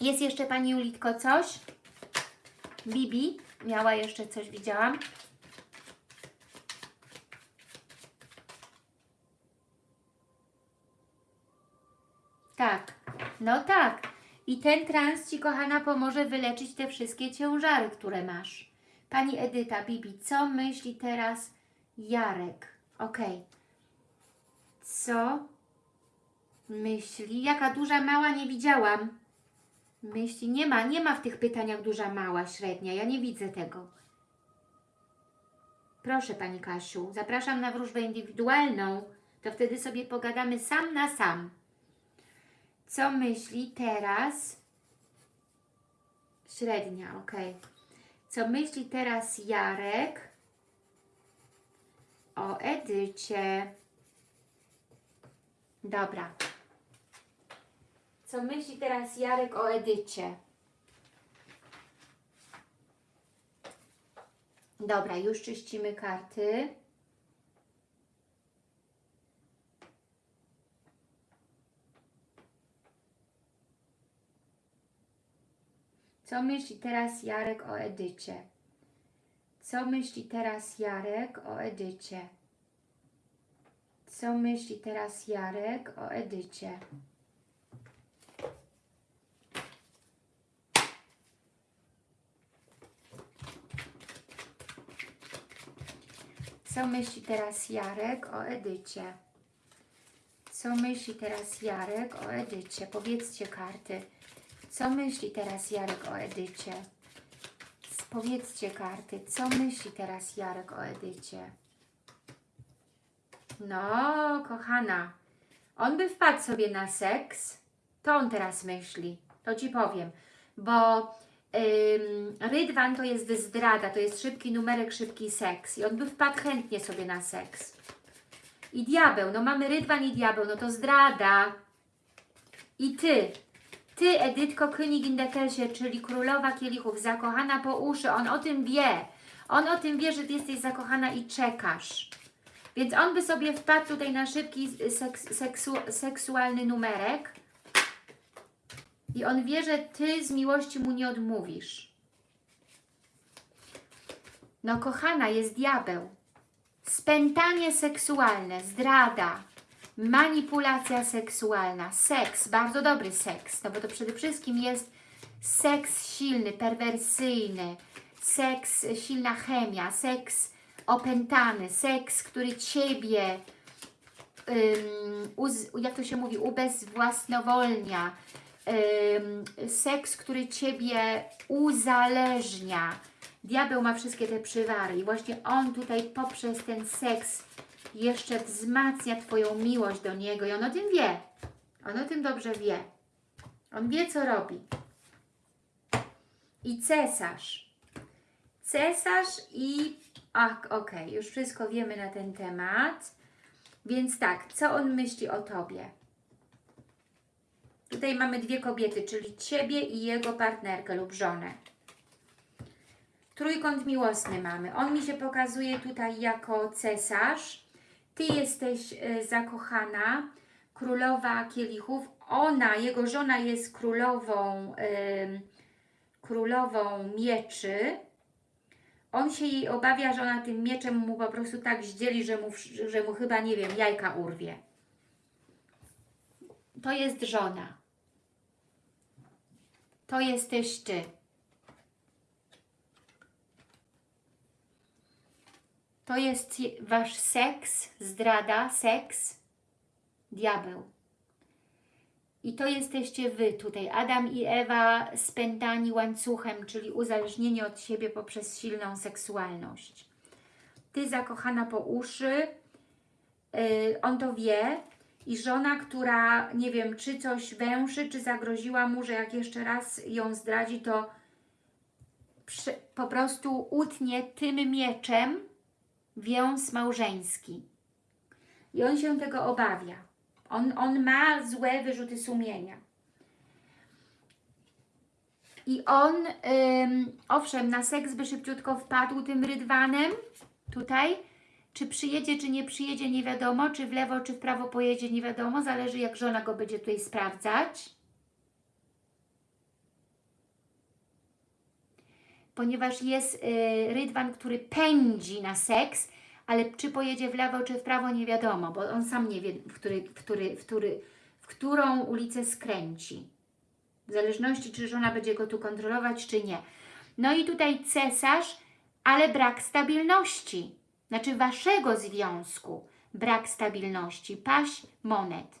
Jest jeszcze Pani Julitko coś? Bibi miała jeszcze coś, widziałam. Tak, no tak. I ten trans Ci, kochana, pomoże wyleczyć te wszystkie ciężary, które masz. Pani Edyta, Bibi, co myśli teraz Jarek? Ok. Co Myśli. Jaka duża, mała, nie widziałam. Myśli. Nie ma, nie ma w tych pytaniach duża, mała, średnia. Ja nie widzę tego. Proszę Pani Kasiu, zapraszam na wróżbę indywidualną. To wtedy sobie pogadamy sam na sam. Co myśli teraz? Średnia, ok. Co myśli teraz Jarek o Edycie? Dobra. Co myśli teraz Jarek o Edycie? Dobra, już czyścimy karty. Co myśli teraz Jarek o Edycie? Co myśli teraz Jarek o Edycie? Co myśli teraz Jarek o Edycie? Co myśli teraz Jarek o Edycie? Co myśli teraz Jarek o Edycie? Powiedzcie karty. Co myśli teraz Jarek o Edycie? Powiedzcie karty. Co myśli teraz Jarek o Edycie? No, kochana. On by wpadł sobie na seks. To on teraz myśli. To Ci powiem. Bo ym, Rydwan to jest zdrada, to jest szybki numerek, szybki seks. I on by wpadł chętnie sobie na seks. I diabeł, no mamy Rydwan i diabeł, no to zdrada. I Ty, Ty, Edytko König in der Kelsie, czyli królowa kielichów, zakochana po uszy, on o tym wie. On o tym wie, że Ty jesteś zakochana i czekasz. Więc on by sobie wpadł tutaj na szybki seks, seksu, seksualny numerek i on wie, że Ty z miłości mu nie odmówisz. No kochana, jest diabeł. Spętanie seksualne, zdrada, manipulacja seksualna, seks, bardzo dobry seks, no bo to przede wszystkim jest seks silny, perwersyjny, seks, silna chemia, seks opętany, seks, który Ciebie, uz, jak to się mówi, ubezwłasnowolnia, ym, seks, który Ciebie uzależnia. Diabeł ma wszystkie te przywary i właśnie on tutaj poprzez ten seks jeszcze wzmacnia Twoją miłość do Niego i on o tym wie. On o tym dobrze wie. On wie, co robi. I cesarz. Cesarz i... Ach, okej, już wszystko wiemy na ten temat. Więc tak, co on myśli o Tobie? Tutaj mamy dwie kobiety, czyli Ciebie i jego partnerkę lub żonę. Trójkąt miłosny mamy. On mi się pokazuje tutaj jako cesarz. Ty jesteś y, zakochana, królowa kielichów. Ona, jego żona jest królową, królową mieczy. On się jej obawia, że ona tym mieczem mu po prostu tak zdzieli, że mu, że mu chyba, nie wiem, jajka urwie. To jest żona. To jesteś Ty. To jest je- Wasz seks, zdrada, seks, diabeł. I to jesteście Wy tutaj, Adam i Ewa spętani łańcuchem, czyli uzależnieni od siebie poprzez silną seksualność. Ty zakochana po uszy, yy, on to wie i żona, która nie wiem, czy coś węszy, czy zagroziła mu, że jak jeszcze raz ją zdradzi, to po prostu utnie tym mieczem wiąz małżeński. I on się tego obawia. On, on ma złe wyrzuty sumienia. I on, ym, owszem, na seks by szybciutko wpadł tym rydwanem, tutaj. Czy przyjedzie, czy nie przyjedzie, nie wiadomo. Czy w lewo, czy w prawo pojedzie, nie wiadomo. Zależy, jak żona go będzie tutaj sprawdzać. Ponieważ jest y, rydwan, który pędzi na seks, ale czy pojedzie w lewo, czy w prawo, nie wiadomo, bo on sam nie wie, w, który, w, który, w, który, w którą ulicę skręci. W zależności, czy żona będzie go tu kontrolować, czy nie. No i tutaj cesarz, ale brak stabilności. Znaczy waszego związku brak stabilności. Paść monet.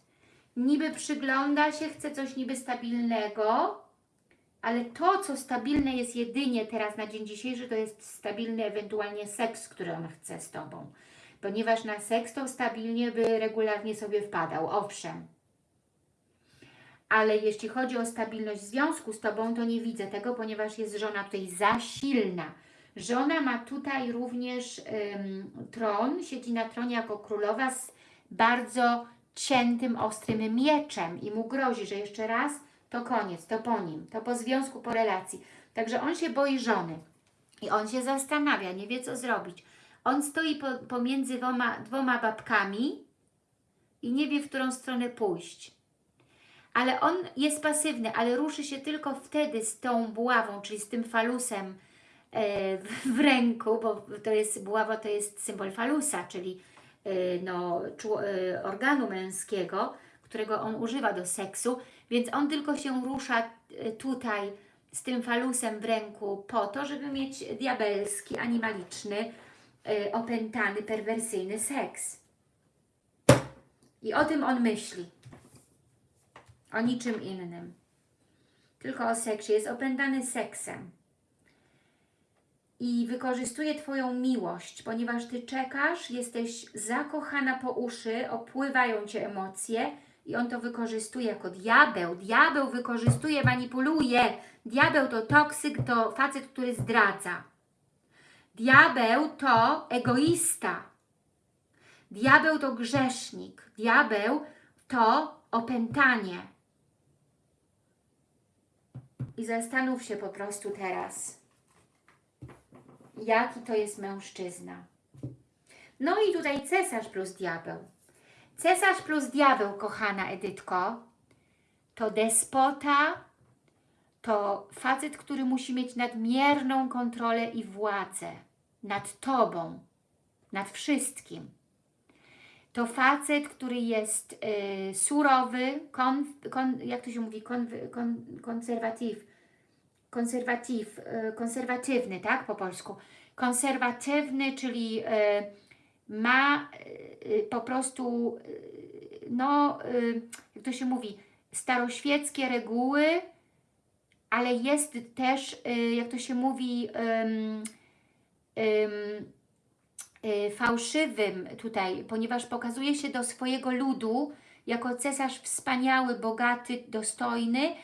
niby przygląda się, chce coś niby stabilnego, ale to, co stabilne jest jedynie teraz na dzień dzisiejszy, to jest stabilny ewentualnie seks, który on chce z Tobą. Ponieważ na seks to stabilnie by regularnie sobie wpadał, owszem. Ale jeśli chodzi o stabilność związku z Tobą, to nie widzę tego, ponieważ jest żona tutaj za silna. Żona ma tutaj również ym, tron, siedzi na tronie jako królowa z bardzo ciętym, ostrym mieczem i mu grozi, że jeszcze raz to koniec, to po nim, to po związku, po relacji. Także on się boi żony i on się zastanawia, nie wie co zrobić. On stoi po, pomiędzy dwoma, dwoma babkami i nie wie, w którą stronę pójść. Ale on jest pasywny, ale ruszy się tylko wtedy z tą buławą, czyli z tym falusem e, w, ręku, bo to jest buława to jest symbol falusa, czyli e, no, czu, e, organu męskiego, którego on używa do seksu, więc on tylko się rusza e, tutaj z tym falusem w ręku po to, żeby mieć diabelski, animaliczny, e, opętany, perwersyjny seks. I o tym on myśli. O niczym innym. Tylko o seksie. Jest opętany seksem. I wykorzystuje Twoją miłość, ponieważ Ty czekasz, jesteś zakochana po uszy, opływają Cię emocje i on to wykorzystuje jako diabeł. Diabeł wykorzystuje, manipuluje. Diabeł to toksyk, to facet, który zdradza. Diabeł to egoista. Diabeł to grzesznik. Diabeł to opętanie. I zastanów się po prostu teraz, jaki to jest mężczyzna. No i tutaj cesarz plus diabeł. Cesarz plus diabeł, kochana Edytko, to despota, to facet, który musi mieć nadmierną kontrolę i władzę nad Tobą, nad wszystkim. To facet, który jest y, surowy, kon, kon, jak to się mówi, kon, kon, konserwatyw, konserwatyw, y, konserwatywny, tak, po polsku. Konserwatywny, czyli y, ma y, po prostu, y, no, y, jak to się mówi, staroświeckie reguły, ale jest też, jak to się mówi, um, um, fałszywym tutaj, ponieważ pokazuje się do swojego ludu jako cesarz wspaniały, bogaty, dostojny,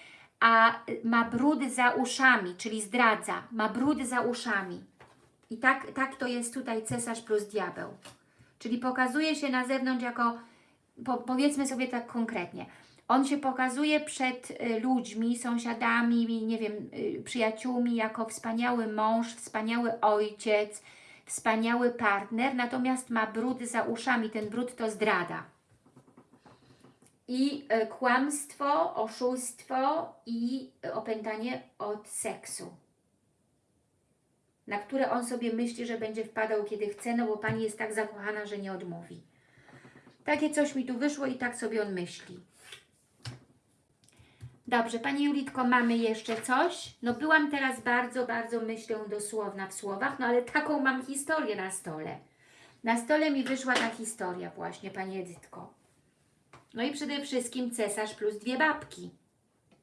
a ma brudy za uszami, czyli zdradza, ma brudy za uszami. I tak, tak to jest tutaj cesarz plus diabeł. Czyli pokazuje się na zewnątrz jako, po, powiedzmy sobie tak konkretnie, on się pokazuje przed y, ludźmi, sąsiadami, nie wiem, y, przyjaciółmi jako wspaniały mąż, wspaniały ojciec, wspaniały partner, natomiast ma brud za uszami, ten brud to zdrada. I y, kłamstwo, oszustwo i opętanie od seksu na które on sobie myśli, że będzie wpadał kiedy chce, no bo Pani jest tak zakochana, że nie odmówi. Takie coś mi tu wyszło i tak sobie on myśli. Dobrze, Pani Julitko, mamy jeszcze coś? No byłam teraz bardzo, bardzo myślę dosłowna w słowach, no ale taką mam historię na stole. Na stole mi wyszła ta historia właśnie, Pani Edytko. No i przede wszystkim cesarz plus dwie babki.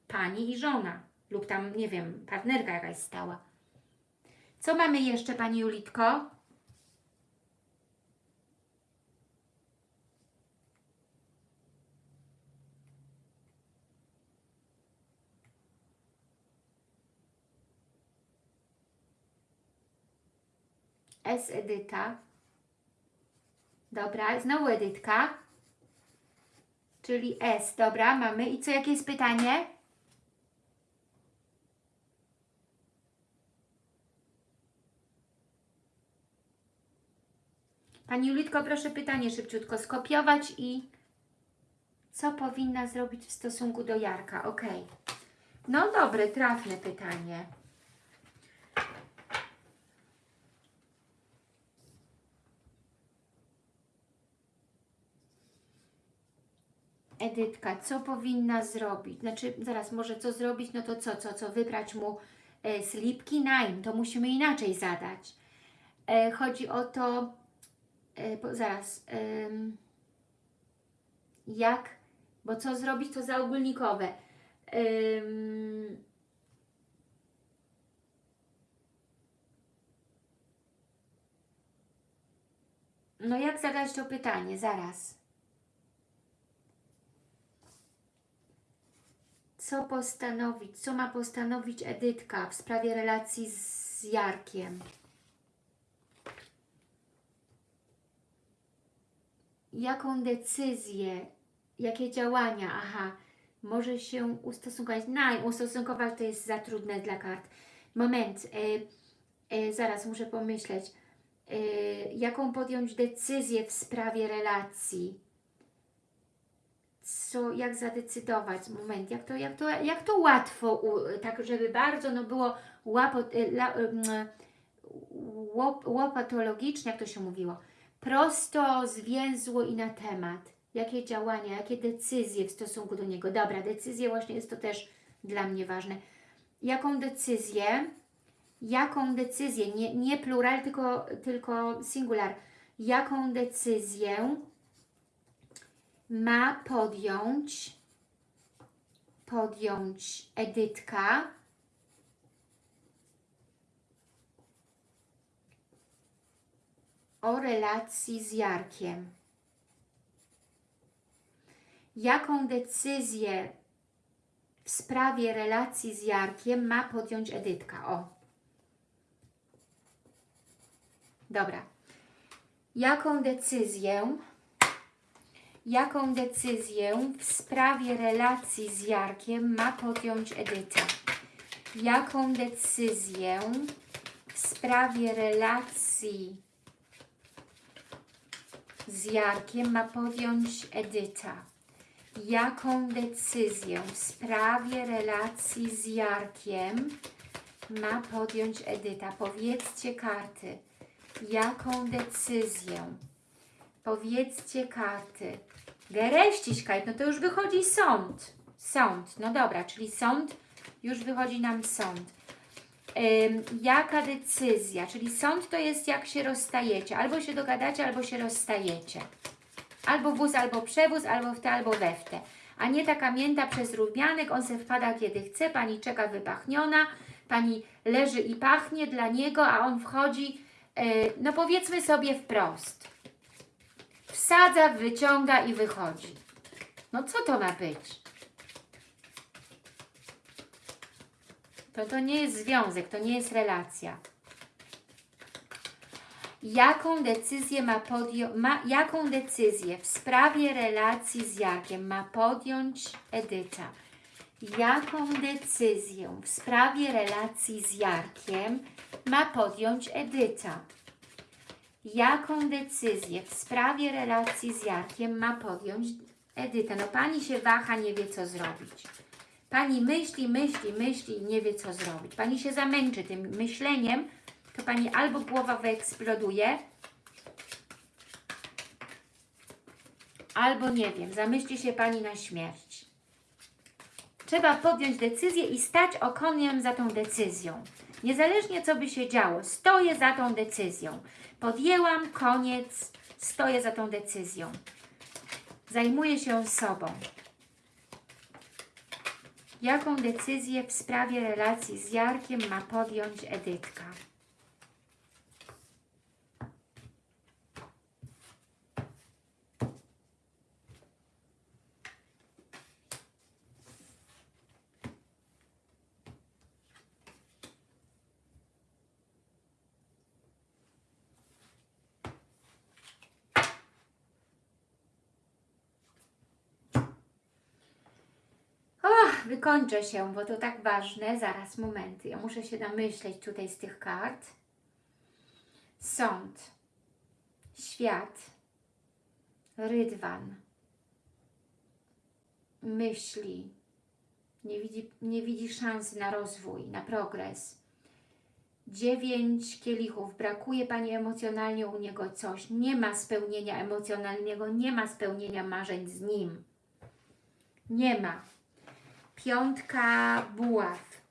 Pani i żona. Lub tam, nie wiem, partnerka jakaś stała. Co mamy jeszcze, Pani Julitko? S Edyta. Dobra, znowu Edytka. Czyli S, dobra, mamy. I co, jakie jest pytanie? Pani Julitko, proszę pytanie szybciutko skopiować i co powinna zrobić w stosunku do Jarka? Ok. No dobre, trafne pytanie. Edytka, co powinna zrobić? Znaczy, zaraz, może co zrobić? No to co, co, co? Wybrać mu e, slipki? Najm, to musimy inaczej zadać. E, chodzi o to, e, zaraz, jak Bo co zrobić, to zaogólnikowe. No jak zadać to pytanie? Zaraz. Co postanowić? Co ma postanowić Edytka w sprawie relacji z Jarkiem? Jaką decyzję, jakie działania, aha, może się ustosunkować. No, ustosunkować to jest za trudne dla kart. Moment, e, e, zaraz muszę pomyśleć. E, jaką podjąć decyzję w sprawie relacji? Co, jak zadecydować? Moment, jak to, jak to, jak to łatwo, u, tak żeby bardzo no było łapo, e, la, em, łop, łopatologicznie, jak to się mówiło, prosto, zwięzło i na temat. Jakie działania, jakie decyzje w stosunku do niego. Dobra, decyzje właśnie jest to też dla mnie ważne. Jaką decyzję, jaką decyzję, nie, nie plural, tylko, tylko singular, jaką decyzję ma podjąć podjąć Edytka o relacji z Jarkiem. Jaką decyzję w sprawie relacji z Jarkiem ma podjąć Edytka? O. Dobra. Jaką decyzję jaką decyzję w sprawie relacji z Jarkiem ma podjąć Edyta? Jaką decyzję w sprawie relacji z Jarkiem ma podjąć Edyta? Jaką decyzję w sprawie relacji z Jarkiem ma podjąć Edyta? Powiedzcie karty. Jaką decyzję? Powiedzcie karty. Gereściśkaj, no to już wychodzi sąd. Sąd, no dobra, czyli sąd, już wychodzi nam sąd. Jaka decyzja? Czyli sąd to jest jak się rozstajecie. Albo się dogadacie, albo się rozstajecie. Albo wóz, albo przewóz, albo w te, albo we w te. A nie taka mięta przez rumianek, on se wpada kiedy chce, pani czeka wypachniona, pani leży i pachnie dla niego, a on wchodzi, yy, no powiedzmy sobie wprost. Wsadza, wyciąga i wychodzi. No co to ma być? To, to nie jest związek, to nie jest relacja. Jaką decyzję ma podjąć, jaką decyzję w sprawie relacji z Jarkiem ma podjąć Edyta? Jaką decyzję w sprawie relacji z Jarkiem ma podjąć Edyta? Jaką decyzję w sprawie relacji z Jarkiem ma podjąć Edyta? No Pani się waha, nie wie co zrobić. Pani myśli, myśli, myśli i nie wie co zrobić. Pani się zamęczy tym myśleniem, to Pani albo głowa wyeksploduje, albo nie wiem, zamyśli się Pani na śmierć. Trzeba podjąć decyzję i stać okoniem za tą decyzją. Niezależnie co by się działo, stoję za tą decyzją. Podjęłam, koniec, stoję za tą decyzją. Zajmuję się sobą. Jaką decyzję w sprawie relacji z Jarkiem ma podjąć Edytka? Wykończę się, bo to tak ważne. Zaraz, momenty. Ja muszę się namyśleć tutaj z tych kart. Sąd. Świat. Rydwan. Myśli. Nie widzi, nie widzi szansy na rozwój, na progres. Dziewięć kielichów. Brakuje Pani emocjonalnie u niego coś. Nie ma spełnienia emocjonalnego, nie ma spełnienia marzeń z nim. Nie ma. Piątka buław.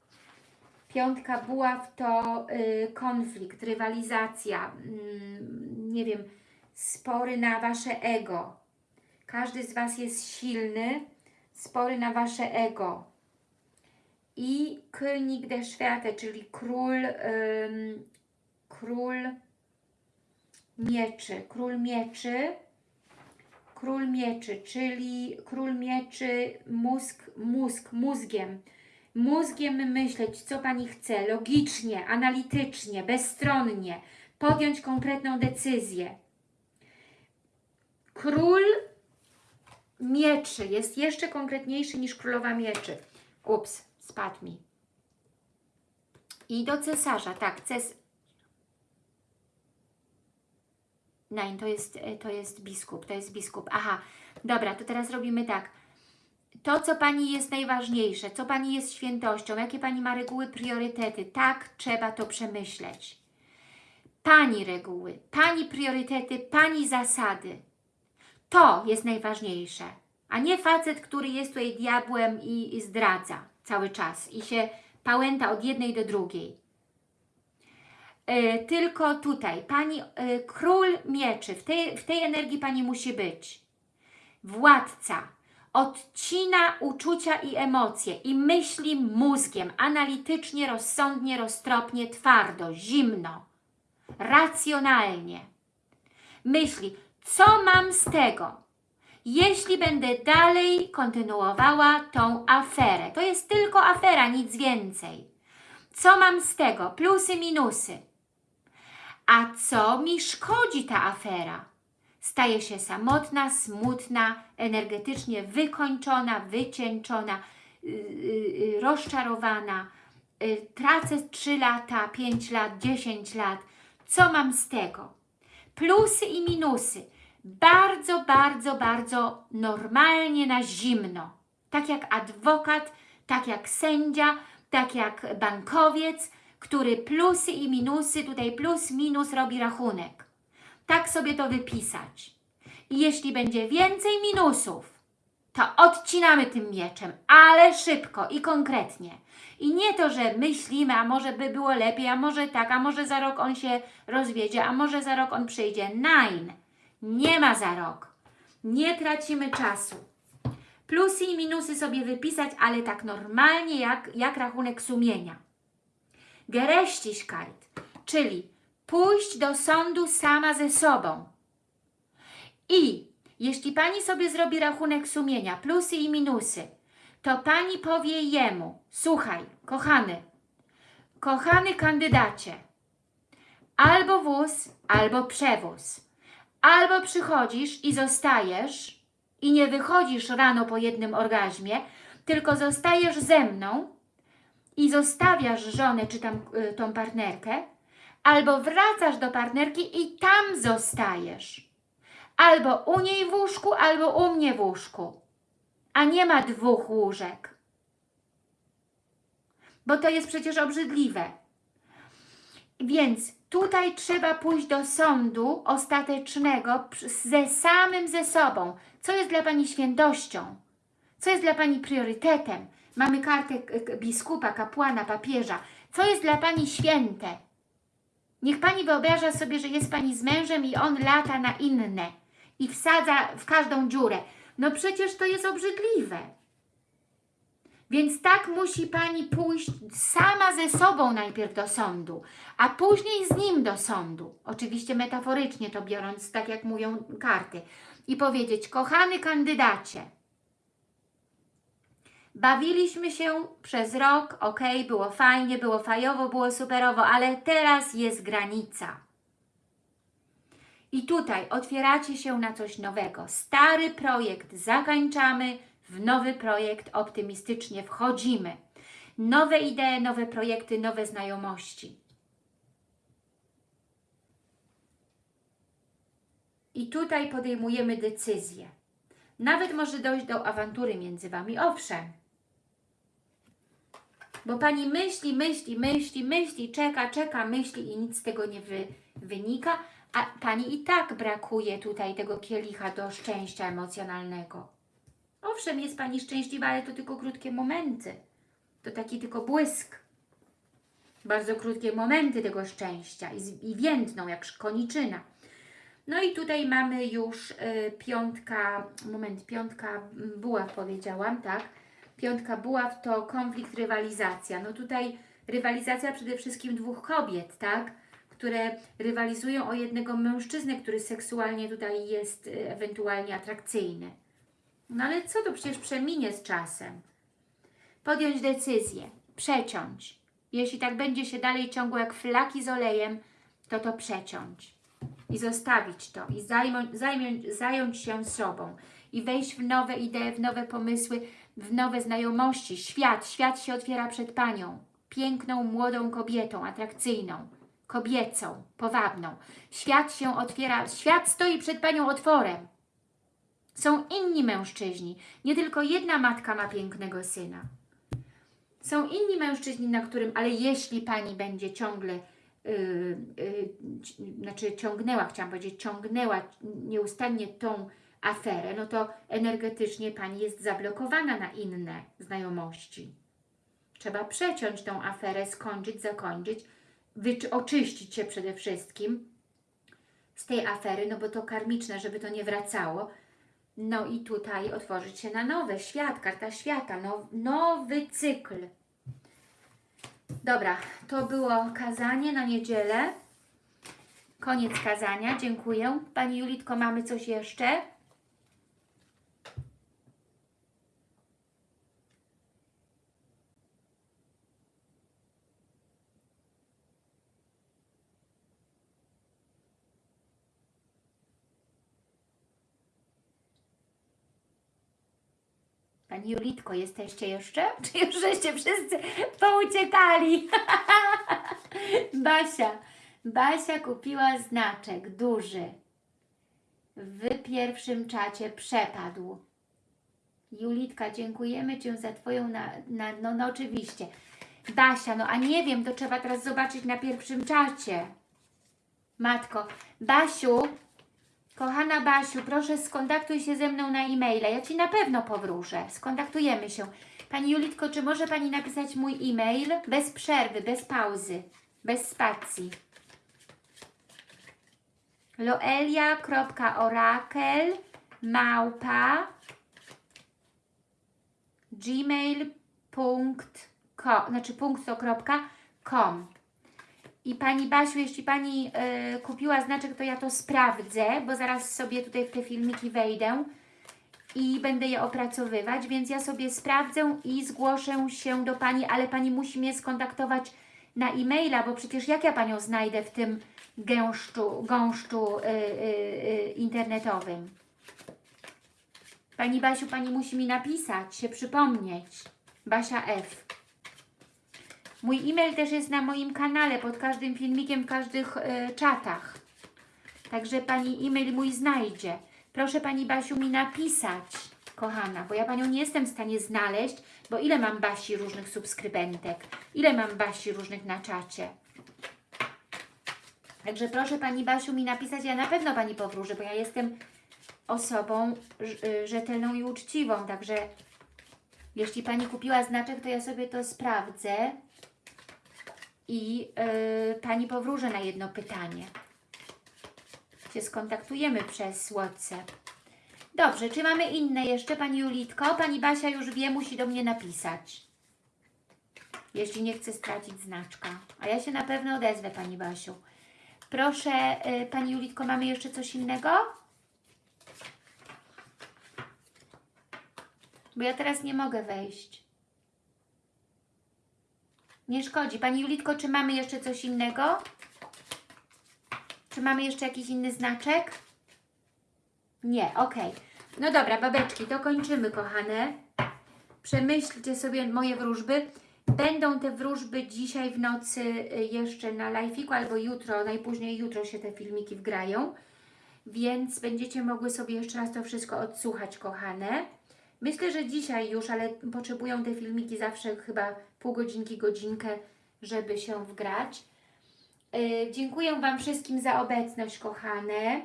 Piątka buław to y, konflikt, rywalizacja, mm, nie wiem, spory na Wasze ego. Każdy z Was jest silny, spory na Wasze ego. I König der Schwerte, czyli król, ym, król mieczy, król mieczy, król mieczy, czyli król mieczy, mózg, mózg, mózgiem. Mózgiem myśleć, co Pani chce, logicznie, analitycznie, bezstronnie, podjąć konkretną decyzję. Król mieczy jest jeszcze konkretniejszy niż królowa mieczy. Ups, spadł mi. I do cesarza, tak, ces... Nein, to jest, e, to jest biskup, to jest biskup. Aha, dobra, to teraz robimy tak. To, co Pani jest najważniejsze, co Pani jest świętością, jakie Pani ma reguły, priorytety, tak trzeba to przemyśleć. Pani reguły, Pani priorytety, Pani zasady. To jest najważniejsze, a nie facet, który jest tutaj diabłem i, i zdradza cały czas i się pałęta od jednej do drugiej. E, tylko tutaj, Pani, e, król mieczy, w tej, w tej energii Pani musi być. Władca odcina uczucia i emocje i myśli mózgiem, analitycznie, rozsądnie, roztropnie, twardo, zimno, racjonalnie. Myśli, co mam z tego, jeśli będę dalej kontynuowała tą aferę. To jest tylko afera, nic więcej. Co mam z tego? Plusy, minusy. A co mi szkodzi ta afera? Staję się samotna, smutna, energetycznie wykończona, wycieńczona, yy, yy, rozczarowana. Yy, tracę 3 lata, 5 lat, 10 lat. Co mam z tego? Plusy i minusy. Bardzo, bardzo, bardzo normalnie na zimno. Tak jak adwokat, tak jak sędzia, tak jak bankowiec, który plusy i minusy, tutaj plus, minus robi rachunek. Tak sobie to wypisać. I jeśli będzie więcej minusów, to odcinamy tym mieczem, ale szybko i konkretnie. I nie to, że myślimy, a może by było lepiej, a może tak, a może za rok on się rozwiedzie, a może za rok on przyjdzie. Nein, nie ma za rok. Nie tracimy czasu. Plusy i minusy sobie wypisać, ale tak normalnie jak, jak rachunek sumienia. Gerechtigkeit, czyli pójść do sądu sama ze sobą. I jeśli Pani sobie zrobi rachunek sumienia, plusy i minusy, to Pani powie jemu, słuchaj, kochany, kochany kandydacie, albo wóz, albo przewóz, albo przychodzisz i zostajesz i nie wychodzisz rano po jednym orgazmie, tylko zostajesz ze mną i zostawiasz żonę czy tam y, tą partnerkę, albo wracasz do partnerki i tam zostajesz. Albo u niej w łóżku, albo u mnie w łóżku. A nie ma dwóch łóżek. Bo to jest przecież obrzydliwe. Więc tutaj trzeba pójść do sądu ostatecznego ze samym ze sobą. Co jest dla Pani świętością? Co jest dla Pani priorytetem? Mamy kartę biskupa, kapłana, papieża. Co jest dla Pani święte? Niech Pani wyobraża sobie, że jest Pani z mężem i on lata na inne i wsadza w każdą dziurę. No przecież to jest obrzydliwe. Więc tak musi Pani pójść sama ze sobą najpierw do sądu, a później z nim do sądu. Oczywiście metaforycznie to biorąc, tak jak mówią karty. I powiedzieć, kochany kandydacie, bawiliśmy się przez rok, ok, było fajnie, było fajowo, było superowo, ale teraz jest granica. I tutaj otwieracie się na coś nowego. Stary projekt zakończamy, w nowy projekt optymistycznie wchodzimy. Nowe idee, nowe projekty, nowe znajomości. I tutaj podejmujemy decyzję. Nawet może dojść do awantury między Wami, owszem. Bo Pani myśli, myśli, myśli, myśli, czeka, czeka, myśli i nic z tego nie wy, wynika, a Pani i tak brakuje tutaj tego kielicha do szczęścia emocjonalnego. Owszem, jest Pani szczęśliwa, ale to tylko krótkie momenty. To taki tylko błysk. Bardzo krótkie momenty tego szczęścia i, i więdną jak koniczyna. No i tutaj mamy już y, piątka, moment, piątka buław powiedziałam, tak? Piątka buław to konflikt, rywalizacja. No tutaj rywalizacja przede wszystkim dwóch kobiet, tak? Które rywalizują o jednego mężczyznę, który seksualnie tutaj jest y, ewentualnie atrakcyjny. No ale co to przecież przeminie z czasem? Podjąć decyzję, przeciąć. Jeśli tak będzie się dalej ciągło jak flaki z olejem, to to przeciąć i zostawić to i zajmą, zajmą, zająć się sobą i wejść w nowe idee, w nowe pomysły, w nowe znajomości. Świat, świat się otwiera przed Panią. Piękną, młodą kobietą, atrakcyjną, kobiecą, powabną. Świat się otwiera, świat stoi przed Panią otworem. Są inni mężczyźni. Nie tylko jedna matka ma pięknego syna. Są inni mężczyźni, na którym, ale jeśli Pani będzie ciągle yy, yy, znaczy ciągnęła, chciałam powiedzieć, ciągnęła nieustannie tą aferę, no to energetycznie Pani jest zablokowana na inne znajomości. Trzeba przeciąć tą aferę, skończyć, zakończyć, oczyścić się przede wszystkim z tej afery, no bo to karmiczne, żeby to nie wracało. No i tutaj otworzyć się na nowe, świat, karta świata, now, nowy cykl. Dobra, to było kazanie na niedzielę. Koniec kazania, dziękuję. Pani Julitko, mamy coś jeszcze? Pani Julitko, jesteście jeszcze? Czy już żeście wszyscy pouciekali? Basia. Basia kupiła znaczek duży. W pierwszym czacie przepadł. Julitka, dziękujemy Cię za Twoją, na, na, no, no oczywiście. Basia, no a nie wiem, to trzeba teraz zobaczyć na pierwszym czacie. Matko, Basiu, kochana Basiu, proszę skontaktuj się ze mną na e-maila. Ja Ci na pewno powróżę. Skontaktujemy się. Pani Julitko, czy może Pani napisać mój e-mail? Bez przerwy, bez pauzy, bez spacji. loelia.orakel małpa gmail.com znaczy punkt to kropka com i Pani Basiu, jeśli Pani y, kupiła znaczek, to ja to sprawdzę, bo zaraz sobie tutaj w te filmiki wejdę i będę je opracowywać, więc ja sobie sprawdzę i zgłoszę się do Pani, ale Pani musi mnie skontaktować na e-maila, bo przecież jak ja Panią znajdę w tym gęszczu, gąszczu y, y, y, internetowym? Pani Basiu, Pani musi mi napisać, się przypomnieć. Basia F. Mój e-mail też jest na moim kanale, pod każdym filmikiem, w każdych y, czatach. Także Pani e-mail mój znajdzie. Proszę Pani Basiu mi napisać, kochana, bo ja Panią nie jestem w stanie znaleźć, bo ile mam Basi różnych subskrybentek, ile mam Basi różnych na czacie. Także proszę Pani Basiu mi napisać, ja na pewno Pani powróżę, bo ja jestem osobą y, rzetelną i uczciwą, także jeśli Pani kupiła znaczek, to ja sobie to sprawdzę i yy, Pani powróżę na jedno pytanie. Się skontaktujemy przez WhatsApp. Dobrze, czy mamy inne jeszcze, Pani Julitko? Pani Basia już wie, musi do mnie napisać. Jeśli nie chce stracić znaczka. A ja się na pewno odezwę, Pani Basiu. Proszę, yy, Pani Julitko, mamy jeszcze coś innego? Bo ja teraz nie mogę wejść. Nie szkodzi. Pani Julitko, czy mamy jeszcze coś innego? Czy mamy jeszcze jakiś inny znaczek? Nie, okej. No dobra, babeczki, to kończymy, kochane. Przemyślcie sobie moje wróżby. Będą te wróżby dzisiaj w nocy y, jeszcze na live'iku albo jutro, najpóźniej jutro się te filmiki wgrają. Więc będziecie mogły sobie jeszcze raz to wszystko odsłuchać, kochane. Myślę, że dzisiaj już, ale potrzebują te filmiki zawsze chyba pół godzinki, godzinkę, żeby się wgrać. Yy, dziękuję Wam wszystkim za obecność, kochane.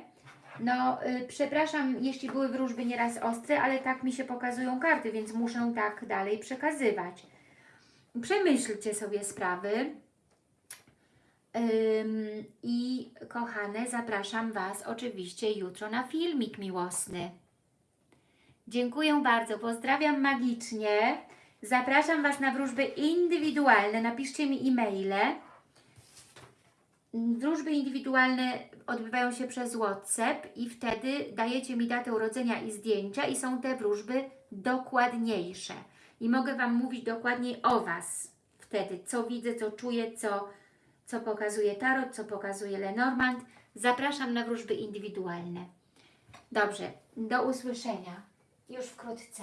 No, yy, przepraszam, jeśli były wróżby nieraz ostre, ale tak mi się pokazują karty, więc muszę tak dalej przekazywać. Przemyślcie sobie sprawy. Ym, I kochane, zapraszam Was oczywiście jutro na filmik miłosny. Dziękuję bardzo, pozdrawiam magicznie. Zapraszam Was na wróżby indywidualne. Napiszcie mi e-maile. Wróżby indywidualne odbywają się przez WhatsApp i wtedy dajecie mi datę urodzenia i zdjęcia i są te wróżby dokładniejsze. I mogę Wam mówić dokładniej o Was wtedy, co widzę, co czuję, co, co pokazuje Tarot, co pokazuje Lenormand. Zapraszam na wróżby indywidualne. Dobrze, do usłyszenia już wkrótce.